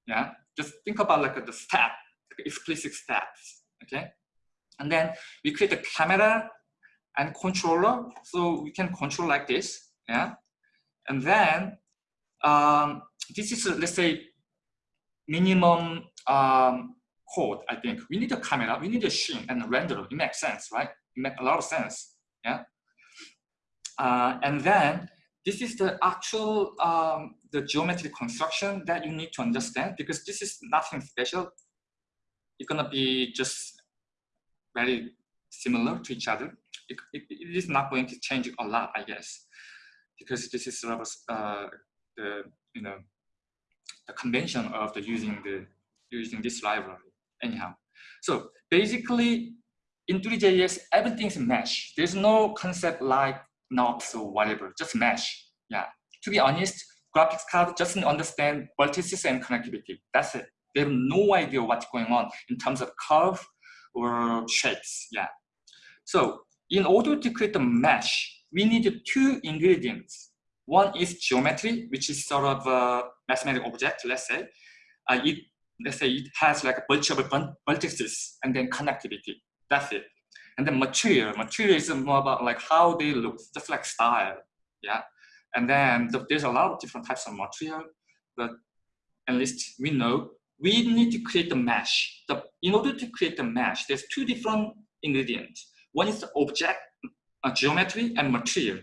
Yeah. Just think about like the step, like explicit steps. Okay. And then we create a camera and controller. So we can control like this, yeah. And then um, this is, let's say, minimum um, code, I think. We need a camera, we need a scene and a renderer. It makes sense, right? It makes a lot of sense, yeah? Uh, and then this is the actual, um, the geometric construction that you need to understand because this is nothing special. It's gonna be just very similar to each other. It, it, it is not going to change a lot, I guess, because this is sort of uh, the, you know, the convention of the using the using this library anyhow. So basically in Three.js, everything's mesh. There's no concept like NURBS or whatever, just mesh. Yeah. To be honest, graphics card doesn't understand vertices and connectivity. That's it. They have no idea what's going on in terms of curve or shapes. Yeah. So in order to create a mesh, we need two ingredients. One is geometry, which is sort of a mathematical object, let's say. Uh, it let's say it has like a bunch of vertices and then connectivity. That's it. And then material. Material is more about like how they look, just like style. Yeah. And then the, there's a lot of different types of material, but at least we know we need to create a mesh. The, in order to create a mesh, there's two different ingredients. One is the object, uh, geometry, and material.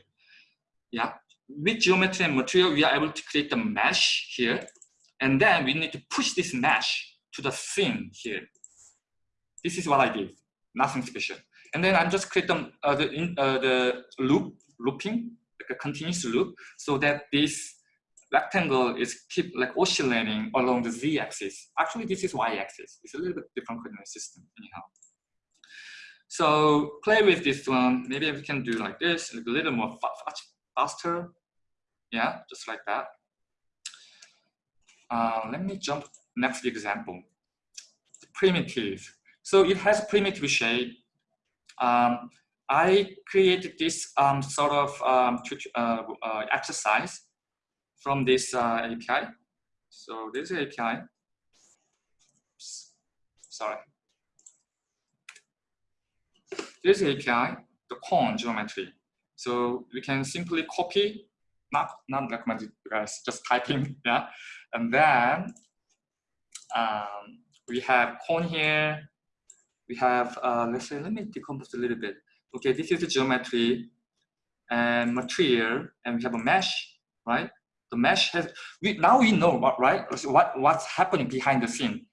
Yeah. With geometry and material, we are able to create a mesh here and then we need to push this mesh to the scene here. This is what I did, nothing special. And then I'm just creating uh, the, in, uh, the loop, looping, like a continuous loop, so that this rectangle is keep like oscillating along the z-axis. Actually, this is y-axis. It's a little bit different coordinate system anyhow. So play with this one. Maybe we can do like this, a little more fa faster. Yeah, just like that. Uh, let me jump next example. Primitive. So it has primitive shape. Um, I created this um, sort of um, uh, uh, exercise from this uh, API. So this API, sorry. This API, the cone geometry. So we can simply copy, not, not recommended guys, just typing, *laughs* yeah. And then um, we have cone here. We have, uh, let's say, let me decompose a little bit. Okay, this is the geometry and material, and we have a mesh, right? The mesh has, we, now we know, right, what, what's happening behind the scene.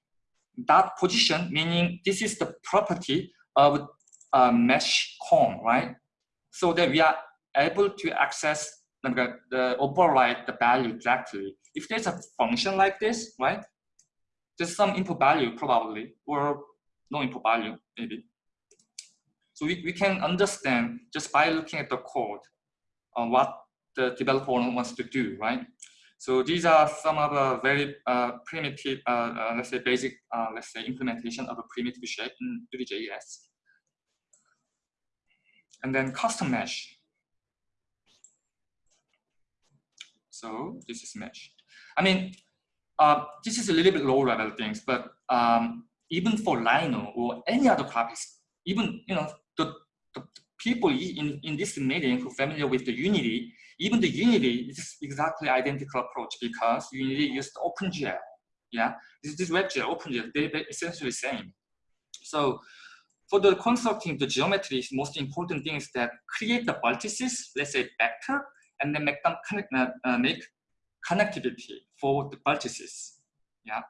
That position, meaning this is the property of a mesh cone, right? So that we are able to access the, the override the value directly. If there's a function like this, right? There's some input value probably, or no input value maybe. So we, we can understand just by looking at the code on what the developer wants to do, right? So these are some of the very uh, primitive, uh, uh, let's say basic, uh, let's say implementation of a primitive shape in Three.js. And then custom mesh. So this is mesh. I mean, uh, this is a little bit low level things, but um, even for Rhino or any other graphics, even you know the, the people in, in this meeting who are familiar with the Unity, even the Unity is exactly identical approach because Unity used OpenGL. Yeah, this is WebGL, OpenGL, they're essentially the same. So for the constructing the geometry, most important thing is that create the vertices, let's say vector, and then make them connect, uh, uh, make connectivity for the vertices. Yeah.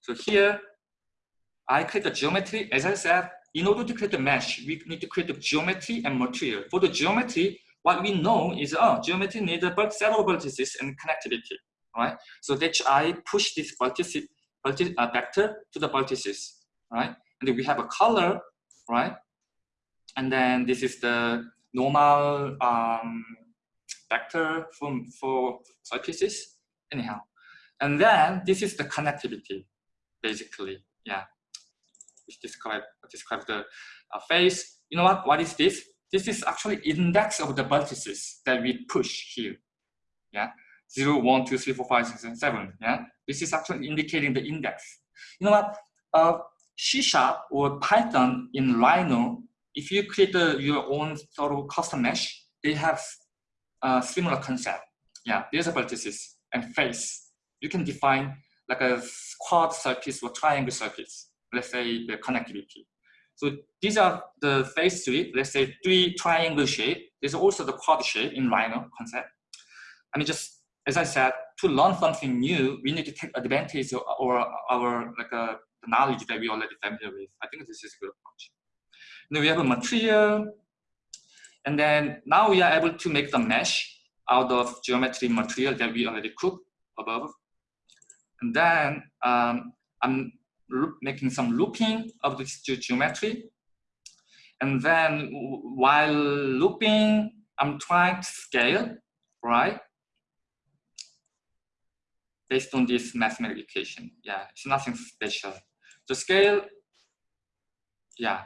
So here, I create the geometry. As I said, in order to create a mesh, we need to create the geometry and material. For the geometry, what we know is, oh, geometry needs a of vertices and connectivity, right? So that I push this vertice, uh, vector to the vertices, right? And we have a color, right? And then this is the normal um, vector for, for surfaces, anyhow. And then this is the connectivity, basically, yeah. Which describe, describe the uh, face. You know what, what is this? This is actually index of the vertices that we push here, yeah. 0, 1, 2, 3, 4, 5, 6, and 7, yeah. This is actually indicating the index. You know what, uh, C Sharp or Python in Rhino, if you create your own sort of custom mesh, they have a similar concept. Yeah, there's a vertices and face. You can define like a quad surface or triangle surface, let's say the connectivity. So these are the phase three, let's say three triangle shape. There's also the quad shape in Rhino concept. I mean, just as I said, to learn something new, we need to take advantage of our, our like uh, the knowledge that we already familiar with. I think this is a good approach. Then we have a material, and then now we are able to make the mesh out of geometry material that we already cooked above. And then um, I'm making some looping of this geometry. And then while looping, I'm trying to scale, right? Based on this mathematical equation. Yeah, it's nothing special. The scale, yeah.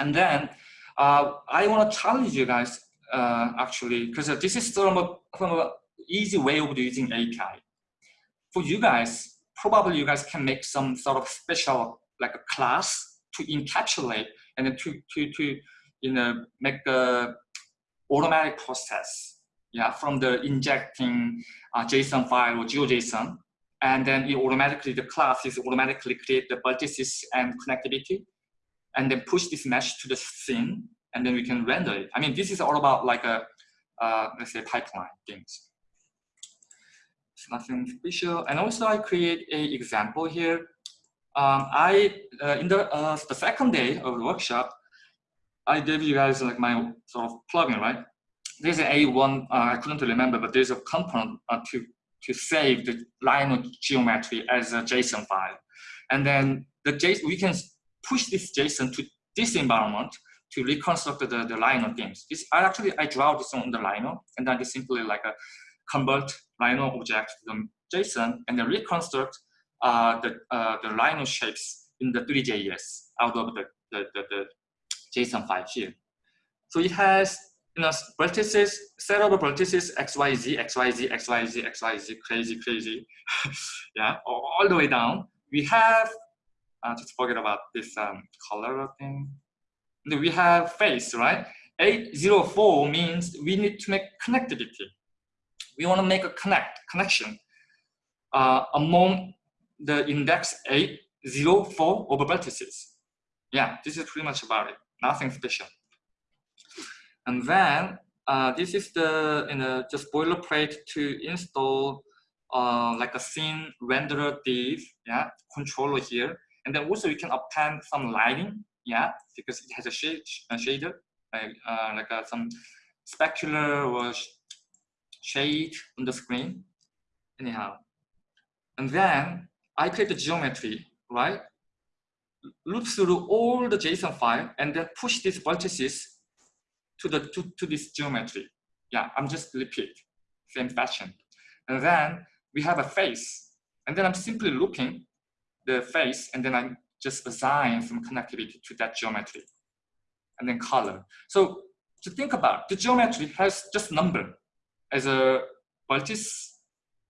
And then uh, I want to challenge you guys uh, actually, because this is a, from a easy way of using API. For you guys, probably you guys can make some sort of special like a class to encapsulate and then to to to you know make a automatic process yeah from the injecting uh, JSON file or GeoJSON and then it automatically the class is automatically create the vertices and connectivity and then push this mesh to the scene and then we can render it. I mean, this is all about like a, uh, let's say pipeline things. It's nothing special. And also I create a example here. Um, I, uh, in the, uh, the second day of the workshop, I gave you guys like my sort of plugin, right? There's an A1, uh, I couldn't remember, but there's a component uh, to, to save the line of geometry as a JSON file. And then the JSON, we can push this JSON to this environment to reconstruct the, the Rhino games. This I actually I draw this on the Rhino and then just simply like a convert Rhino object to the JSON and then reconstruct uh, the uh, the Rhino shapes in the Three.js out of the, the, the, the JSON file here. So it has you know vertices, set of vertices XYZ, XYZ, XYZ, XYZ, crazy, crazy. *laughs* yeah, all the way down. We have uh, just forget about this um, color thing we have face, right? 804 means we need to make connectivity. We want to make a connect, connection uh, among the index 804 over vertices. Yeah, this is pretty much about it. Nothing special. And then uh, this is the you know just boilerplate to install uh, like a scene renderer div, yeah, controller here. And then also you can append some lighting yeah, because it has a shade, a shader, like, uh, like uh, some specular or sh shade on the screen. Anyhow, and then I create the geometry, right? Loop through all the JSON file and then push these vertices to the to, to this geometry. Yeah, I'm just repeat same fashion. And then we have a face, and then I'm simply looping the face, and then I'm just assign some connectivity to that geometry and then color. So to think about the geometry has just number as a vertex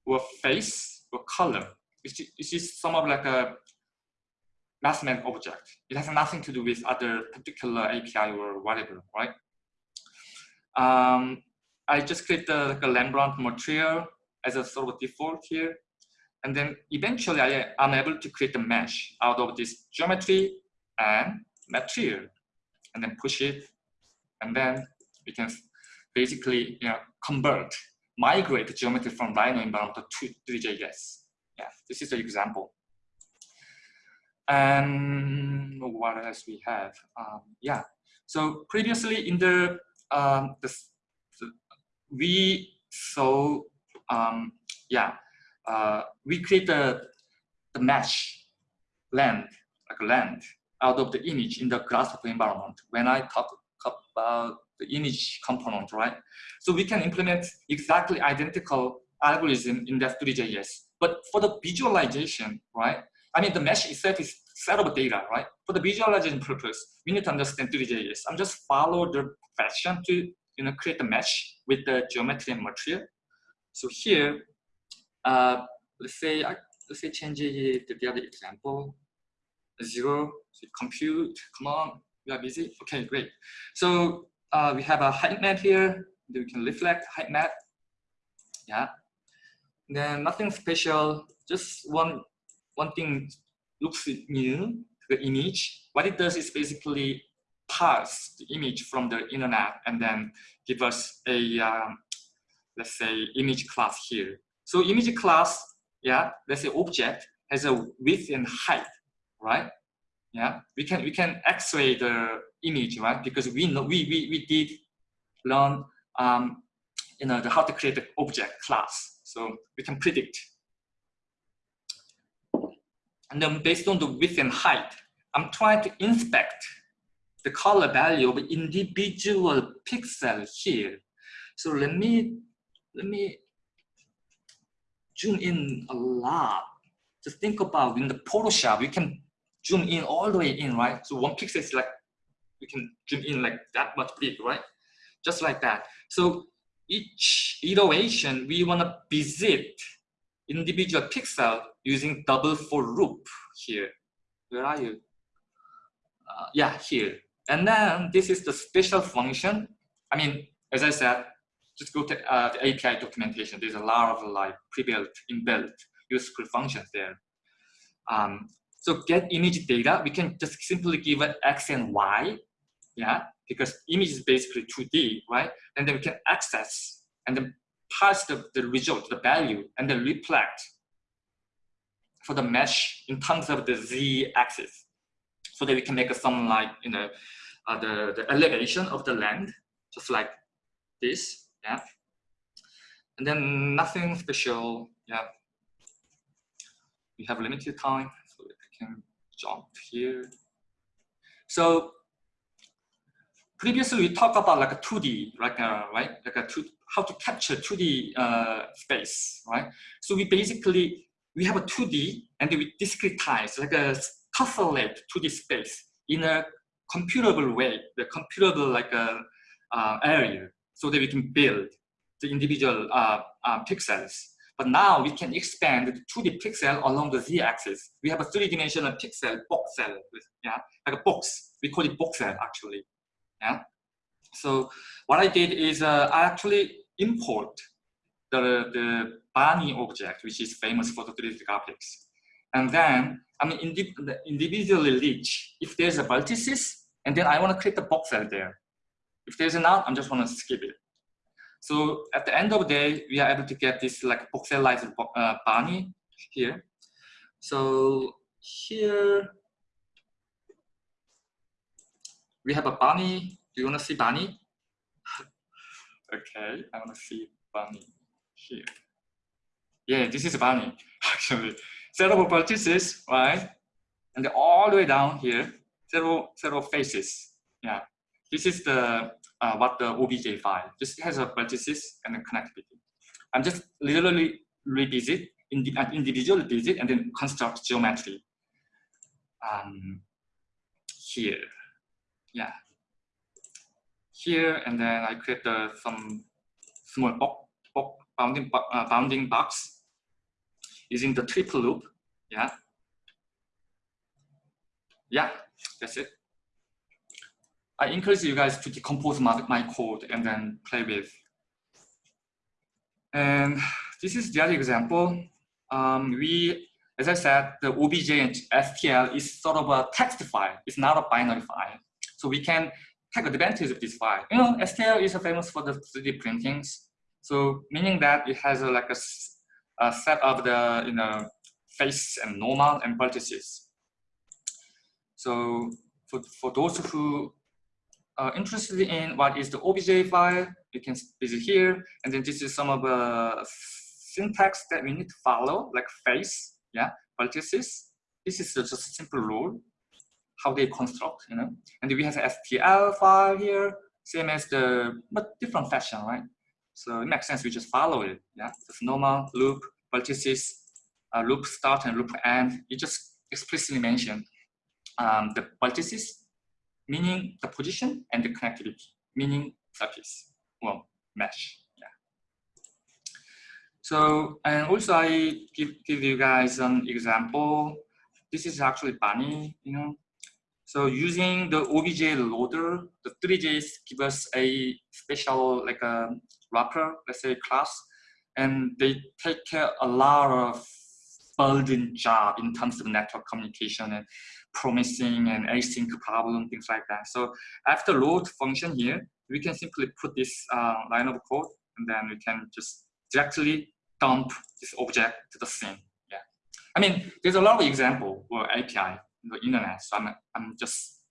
or face or color. It's, just some of like a mathematical object. It has nothing to do with other particular API or whatever, right? Um, I just create the, like a Rembrandt material as a sort of default here. And then eventually I am able to create a mesh out of this geometry and material and then push it. And then we can basically you know, convert, migrate the geometry from Rhino environment to Three.js. Yeah, this is the example. And what else we have? Um, yeah, so previously in the, um, the, the we saw, um, yeah, uh, we create the, the mesh land, like land, out of the image in the Grasshopper environment. When I talk about the image component, right? So we can implement exactly identical algorithm in that Three.js. But for the visualization, right? I mean, the mesh itself is set of data, right? For the visualization purpose, we need to understand Three.js. I'm just follow the fashion to you know create the mesh with the geometry and material. So here, uh, let's say I, let's say change the other example. Zero, so compute, come on, we are busy. Okay, great. So uh, we have a height map here. We can reflect height map. Yeah. Then nothing special. Just one one thing looks new, the image, what it does is basically parse the image from the internet and then give us a, um, let's say, image class here. So image class, yeah, let's say object has a width and height, right? Yeah, we can we can X-ray the image, right? Because we know we we we did learn um, you know the how to create the object class, so we can predict. And then based on the width and height, I'm trying to inspect the color value of individual pixel here. So let me let me zoom in a lot. Just think about in the Photoshop, you can zoom in all the way in, right? So one pixel is like, we can zoom in like that much big, right? Just like that. So each iteration, we want to visit individual pixel using double for loop here. Where are you? Uh, yeah, here. And then this is the special function. I mean, as I said, just go to uh, the API documentation. There's a lot of like pre-built, inbuilt useful functions there. Um, so get image data, we can just simply give it X and Y, yeah, because image is basically 2D, right? And then we can access and then pass the, the result, the value, and then reflect for the mesh in terms of the Z axis. So that we can make some like, you know, uh, the, the elevation of the land, just like this, yeah. And then nothing special, yeah. We have limited time so I can jump here. So previously we talked about like a 2D, like a, right, like a two, how to capture 2D uh, space, right? So we basically we have a 2D and we discretize like a tessellate 2D space in a computable way, the computable like a uh, area, so that we can build the individual uh, uh pixels. But now we can expand the 2D pixel along the z-axis. We have a three-dimensional pixel voxel, yeah, like a box. We call it voxel actually, yeah. So what I did is uh, I actually import the the bunny object, which is famous for the 3D graphics, and then I mean indi individually reach if there's a vertices, and then I want to create a voxel there. If there's not, I'm just going to skip it. So at the end of the day, we are able to get this like voxelized uh, bunny here. So here we have a bunny. Do you want to see bunny? *laughs* okay, I want to see bunny here. Yeah, this is bunny *laughs* actually. Several vertices, right? And all the way down here, several several faces. Yeah, this is the uh, what the OBJ file. This has a vertices and a connectivity. I'm just literally revisit, indi uh, individual visit, and then construct geometry. Um, here, yeah. Here, and then I create uh, some small box, box bounding, uh, bounding box using the triple loop, yeah. Yeah, that's it. I encourage you guys to decompose my, my code and then play with. And this is the other example. Um, we, as I said, the OBJ and STL is sort of a text file. It's not a binary file. So we can take advantage of this file. You know, STL is famous for the 3D printings. So meaning that it has a, like a, a set of the, you know, face and normal and vertices. So for, for those who uh, interested in what is the OBJ file, you can visit here. And then this is some of the syntax that we need to follow, like face, yeah, vertices. This is just a simple rule, how they construct, you know. And we have an STL file here, same as the, but different fashion, right? So it makes sense, we just follow it, yeah. Just normal, loop, vertices, uh, loop start and loop end. You just explicitly mention um, the vertices meaning the position and the connectivity, meaning surface, well, mesh. Yeah. So, and also I give, give you guys an example. This is actually Bunny, you know. So using the OBJ loader, the Three.js give us a special like a wrapper, let's say class, and they take care a lot of burden job in terms of network communication and promising and async problem, things like that. So after load function here, we can simply put this uh, line of code and then we can just directly dump this object to the scene. Yeah. I mean, there's a lot of example for API in the internet, so I'm, I'm just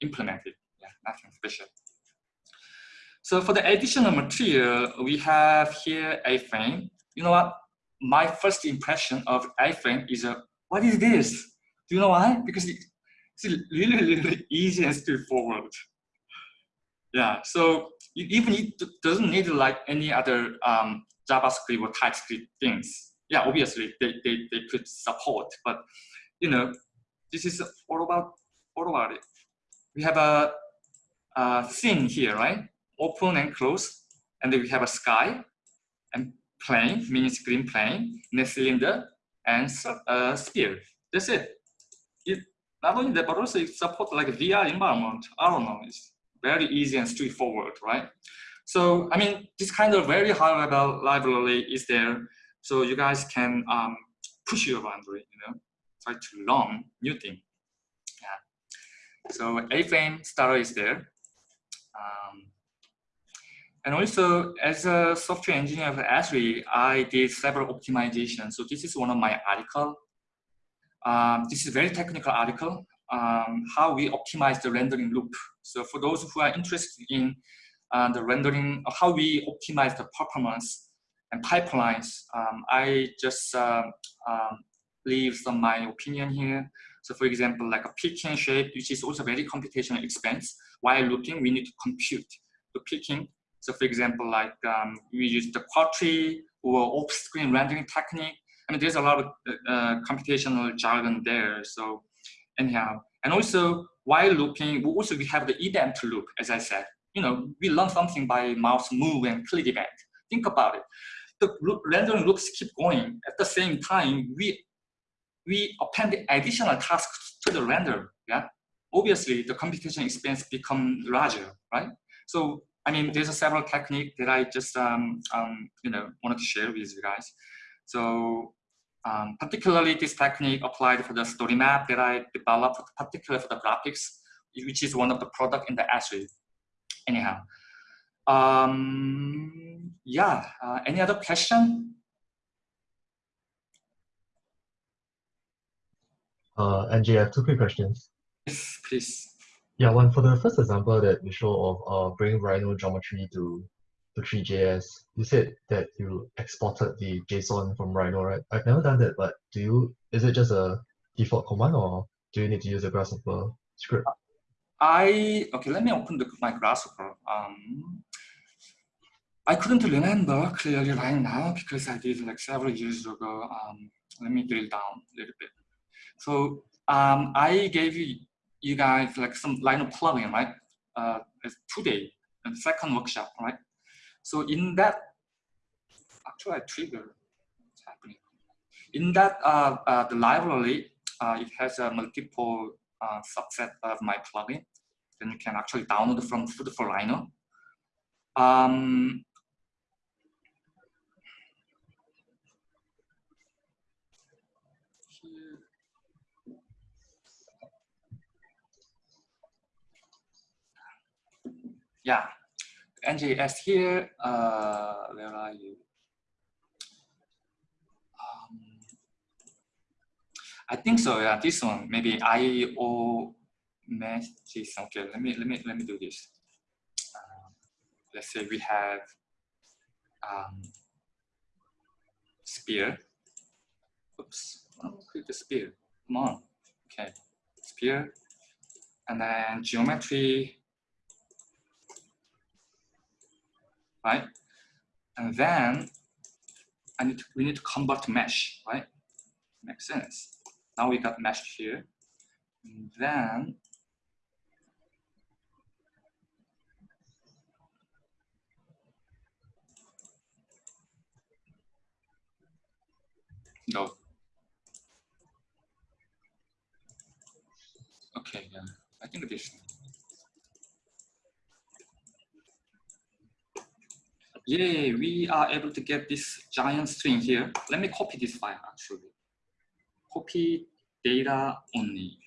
implementing. Yeah, nothing special. So for the additional material, we have here A-frame. You know what? My first impression of A-frame is, a, what is this? Do you know why? Because it's really, really easy and straightforward. Yeah, so it even it doesn't need like any other um, JavaScript or TypeScript things. Yeah, obviously they, they, they could support, but you know, this is all about all about it. We have a, a scene here, right? Open and close, and then we have a sky and plane, mini screen plane, a cylinder, and uh, sphere. That's it. It not only that, but also it supports like VR environment. I don't know. It's very easy and straightforward, right? So, I mean, this kind of very high level library is there. So you guys can um, push your boundary, you know, try to learn new thing. Yeah. So A-frame starter is there. Um, and also, as a software engineer of Esri, I did several optimizations. So this is one of my article. Um, this is a very technical article, um, how we optimize the rendering loop. So for those who are interested in uh, the rendering, how we optimize the performance and pipelines. Um, I just uh, leave some my opinion here. So for example, like a picking shape, which is also very computational expense. While looking, we need to compute the picking. So for example, like um, we use the Quadtree or off-screen rendering technique. Mean, there's a lot of uh, computational jargon there. So anyhow, and also while looking, we also we have the event loop, as I said you know, we learn something by mouse move and click event. Think about it. The rendering loops keep going. At the same time, we we append additional tasks to the render. Yeah, obviously the computation expense become larger, right? So I mean, there's a several technique that I just um, um, you know wanted to share with you guys. So um, particularly this technique applied for the story map that I developed, particularly for the graphics, which is one of the product in the Esri anyhow. Um, yeah, uh, any other question? Uh, Angie, I have two quick questions. Yes, please. Yeah, one for the first example that you show of uh, bringing Rhino geometry to to Three.js, you said that you exported the JSON from Rhino, right? I've never done that, but do you? Is it just a default command, or do you need to use a Grasshopper script? I, okay, let me open the, my grasshopper. Um, I couldn't remember clearly right now because I did like several years ago. Um, let me drill down a little bit. So um, I gave you, you guys like some line of plugin, right? Uh, today, the second workshop, right? So in that, actually trigger happening. In that, uh, uh, the library, uh, it has a multiple uh, subset of my plugin then you can actually download from Food4Rhino. Um, yeah, NJS here. Uh, where are you? Um, I think so. Yeah, this one maybe IO JSON. Okay, let me let me let me do this. Um, let's say we have um, sphere. Oops, oh, click the sphere. Come on. Okay, spear. and then geometry. Right, and then I need to, we need to convert mesh, right? Makes sense. Now we got mesh here. And then No. Okay, yeah, I think this. Yeah, we are able to get this giant string here. Let me copy this file actually. copy data only.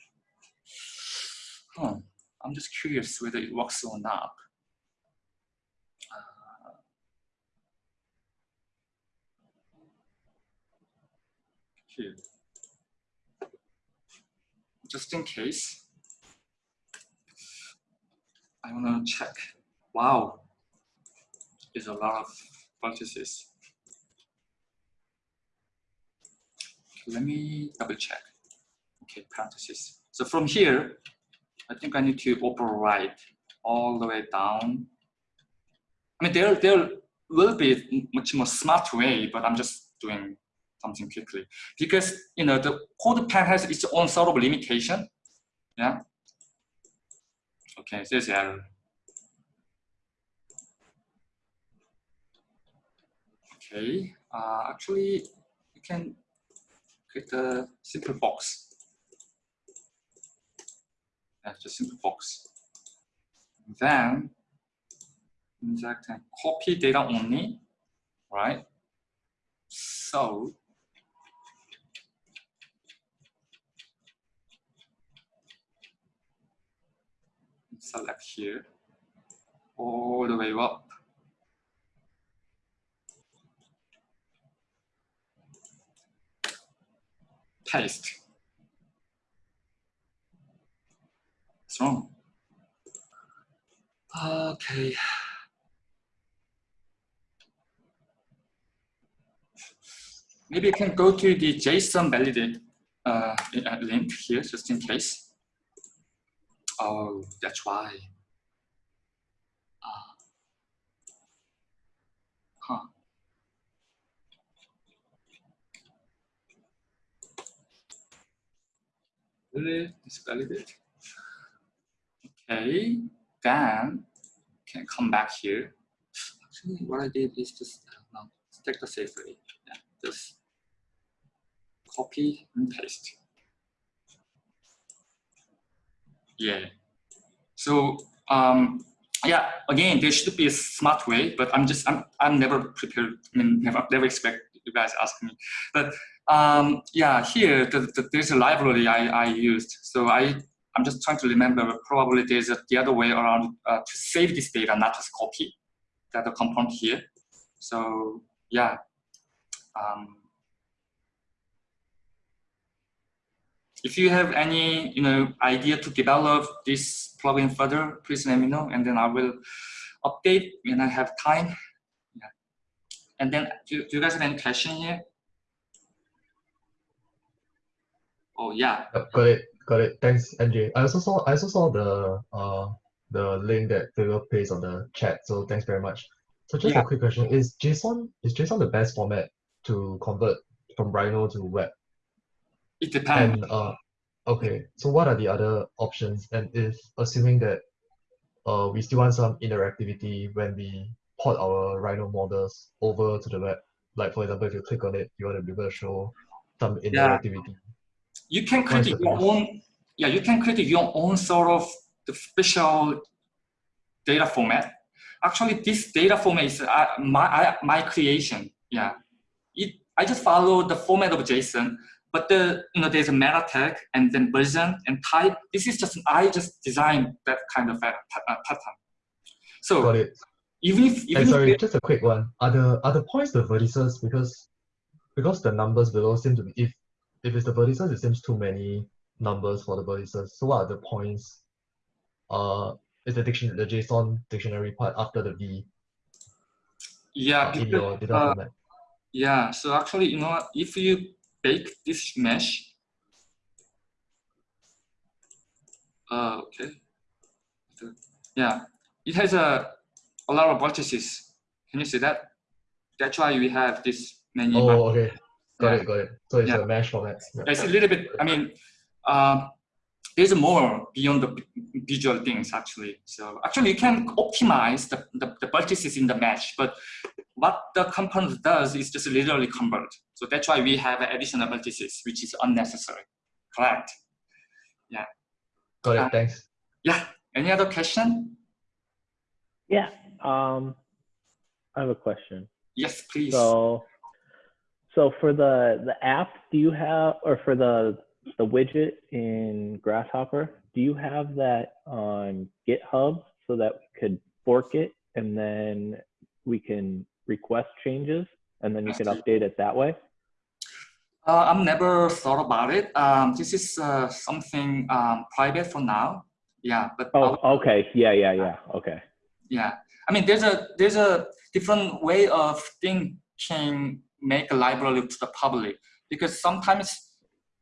Huh. I'm just curious whether it works or not. Uh, here. Just in case, I want to check. Wow, there's a lot of vertices. let me double check. Okay, parentheses. So from here, I think I need to override all the way down. I mean, there, there will be much more smart way, but I'm just doing something quickly because you know the CodePen has its own sort of limitation. Yeah. Okay, there's error. Okay, uh, actually, you can create a simple box. Yeah, just simple box. Then inject and copy data only, right? So select here all the way up paste. What's wrong? Okay. Maybe you can go to the JSON validate uh, link here just in case. Oh, that's why. Uh, huh. Really? Okay, then can come back here. Actually, what I did is just no, take the safe way. Yeah, just copy and paste. Yeah. So um, yeah, again, there should be a smart way, but I'm just I'm I'm never prepared. I mean, never never expect you guys ask me. But um, yeah, here the, the, there's a library I, I used. So I I'm just trying to remember. Probably there's a, the other way around uh, to save this data, not just copy that the component here. So yeah. Um, if you have any you know idea to develop this plugin further, please let me know, and then I will update when I have time. Yeah. And then, do, do you guys have any question here? Oh yeah. Yep, got it. Got it. Thanks, NJ. I also saw I also saw the uh the link that Philip placed on the chat. So thanks very much. So just Yeah. a quick question: Is JSON is JSON the best format to convert from Rhino to web? It depends. And uh, okay. So what are the other options? And if assuming that uh we still want some interactivity when we port our Rhino models over to the web, like for example, if you click on it, you want to be able to show some interactivity. You can create your own yeah you can create your own sort of the special data format. Actually this data format is uh, my I, my creation yeah. It i just follow the format of json but the you know there's a meta tag and then version and type. This is just i just designed that kind of a, a pattern. So Got it. even if even And if sorry, just a quick one. Are the are the points the vertices? Because because the numbers below seem to be if if it's the vertices, it seems too many numbers for the vertices. So what are the points? Uh, is the dictionary, the JSON dictionary part after the V yeah uh, in because, your data uh, format? Yeah, so actually, you know, if you bake this mesh, uh, okay, yeah, it has a, a lot of vertices. Can you see that? That's why we have this many. Oh, okay. Got Yeah. it, got it. So it's Yeah. a mesh format. Yeah. It's a little bit, I mean, um, there's more beyond the visual things actually. So actually you can optimize the, the, the vertices in the mesh, but what the component does is just literally convert. So that's why we have additional vertices, which is unnecessary. Correct. Yeah. Got uh, it. Thanks. Yeah. Any other question? Yeah. Um, I have a question. Yes, please. So, So for the the app, do you have or for the the widget in Grasshopper, do you have that on GitHub so that we could fork it and then we can request changes and then you can update it that way? Uh, I've never thought about it. Um, this is uh, something um, private for now. Yeah, but oh, okay, yeah, yeah, yeah, okay. Yeah, I mean, there's a there's a different way of thinking make a library to the public. Because sometimes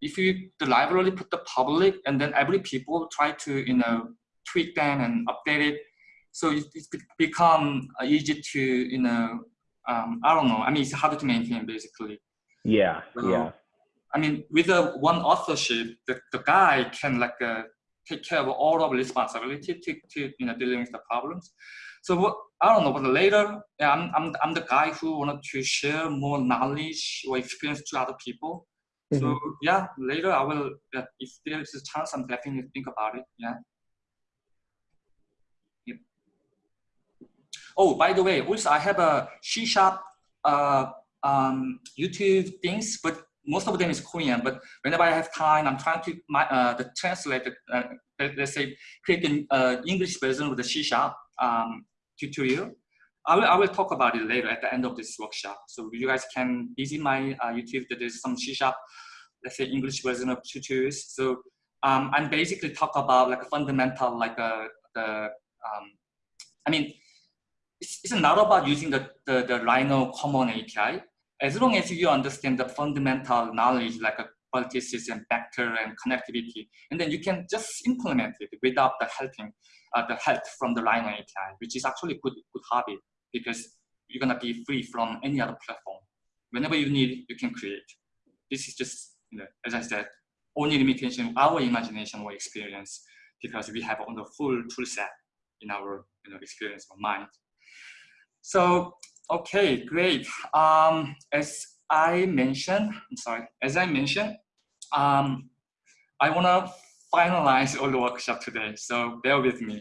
if you the library put the public and then every people try to you know tweak them and update it. So it, it's become uh, easy to you know um, I don't know. I mean it's harder to maintain basically. Yeah so, yeah. I mean with the one authorship the, the guy can like uh, take care of all of responsibility to, to you know dealing with the problems so what I don't know, but later, yeah, I'm, I'm, I'm the guy who wanted to share more knowledge or experience to other people. Mm -hmm. So yeah, later I will, yeah, if there's a chance, I'm definitely think about it. Yeah. Yep. Oh, by the way, also I have a C sharp uh, um, YouTube things, but most of them is Korean. But whenever I have time, I'm trying to my, uh, the translate, uh, let's say, create an uh, English version with the C sharp. Um, tutorial. I will, I will talk about it later at the end of this workshop. So you guys can visit my uh, YouTube. There's some C-sharp, let's say English version of tutorials. So um, I'm basically talk about like a fundamental, like a, the, um, I mean, it's, it's not about using the, the, the RhinoCommon API. As long as you understand the fundamental knowledge, like a vertices and vector and connectivity, and then you can just implement it without the helping uh, the help from the Rhino API, which is actually good, good habit because you're gonna be free from any other platform. Whenever you need, you can create. This is just, you know, as I said, only limitation our imagination or experience because we have on the full tool set in our you know, experience or mind. So, okay, great. Um, as I mentioned, I'm sorry, as I mentioned, um, I wanna finalize all the workshop today, so bear with me.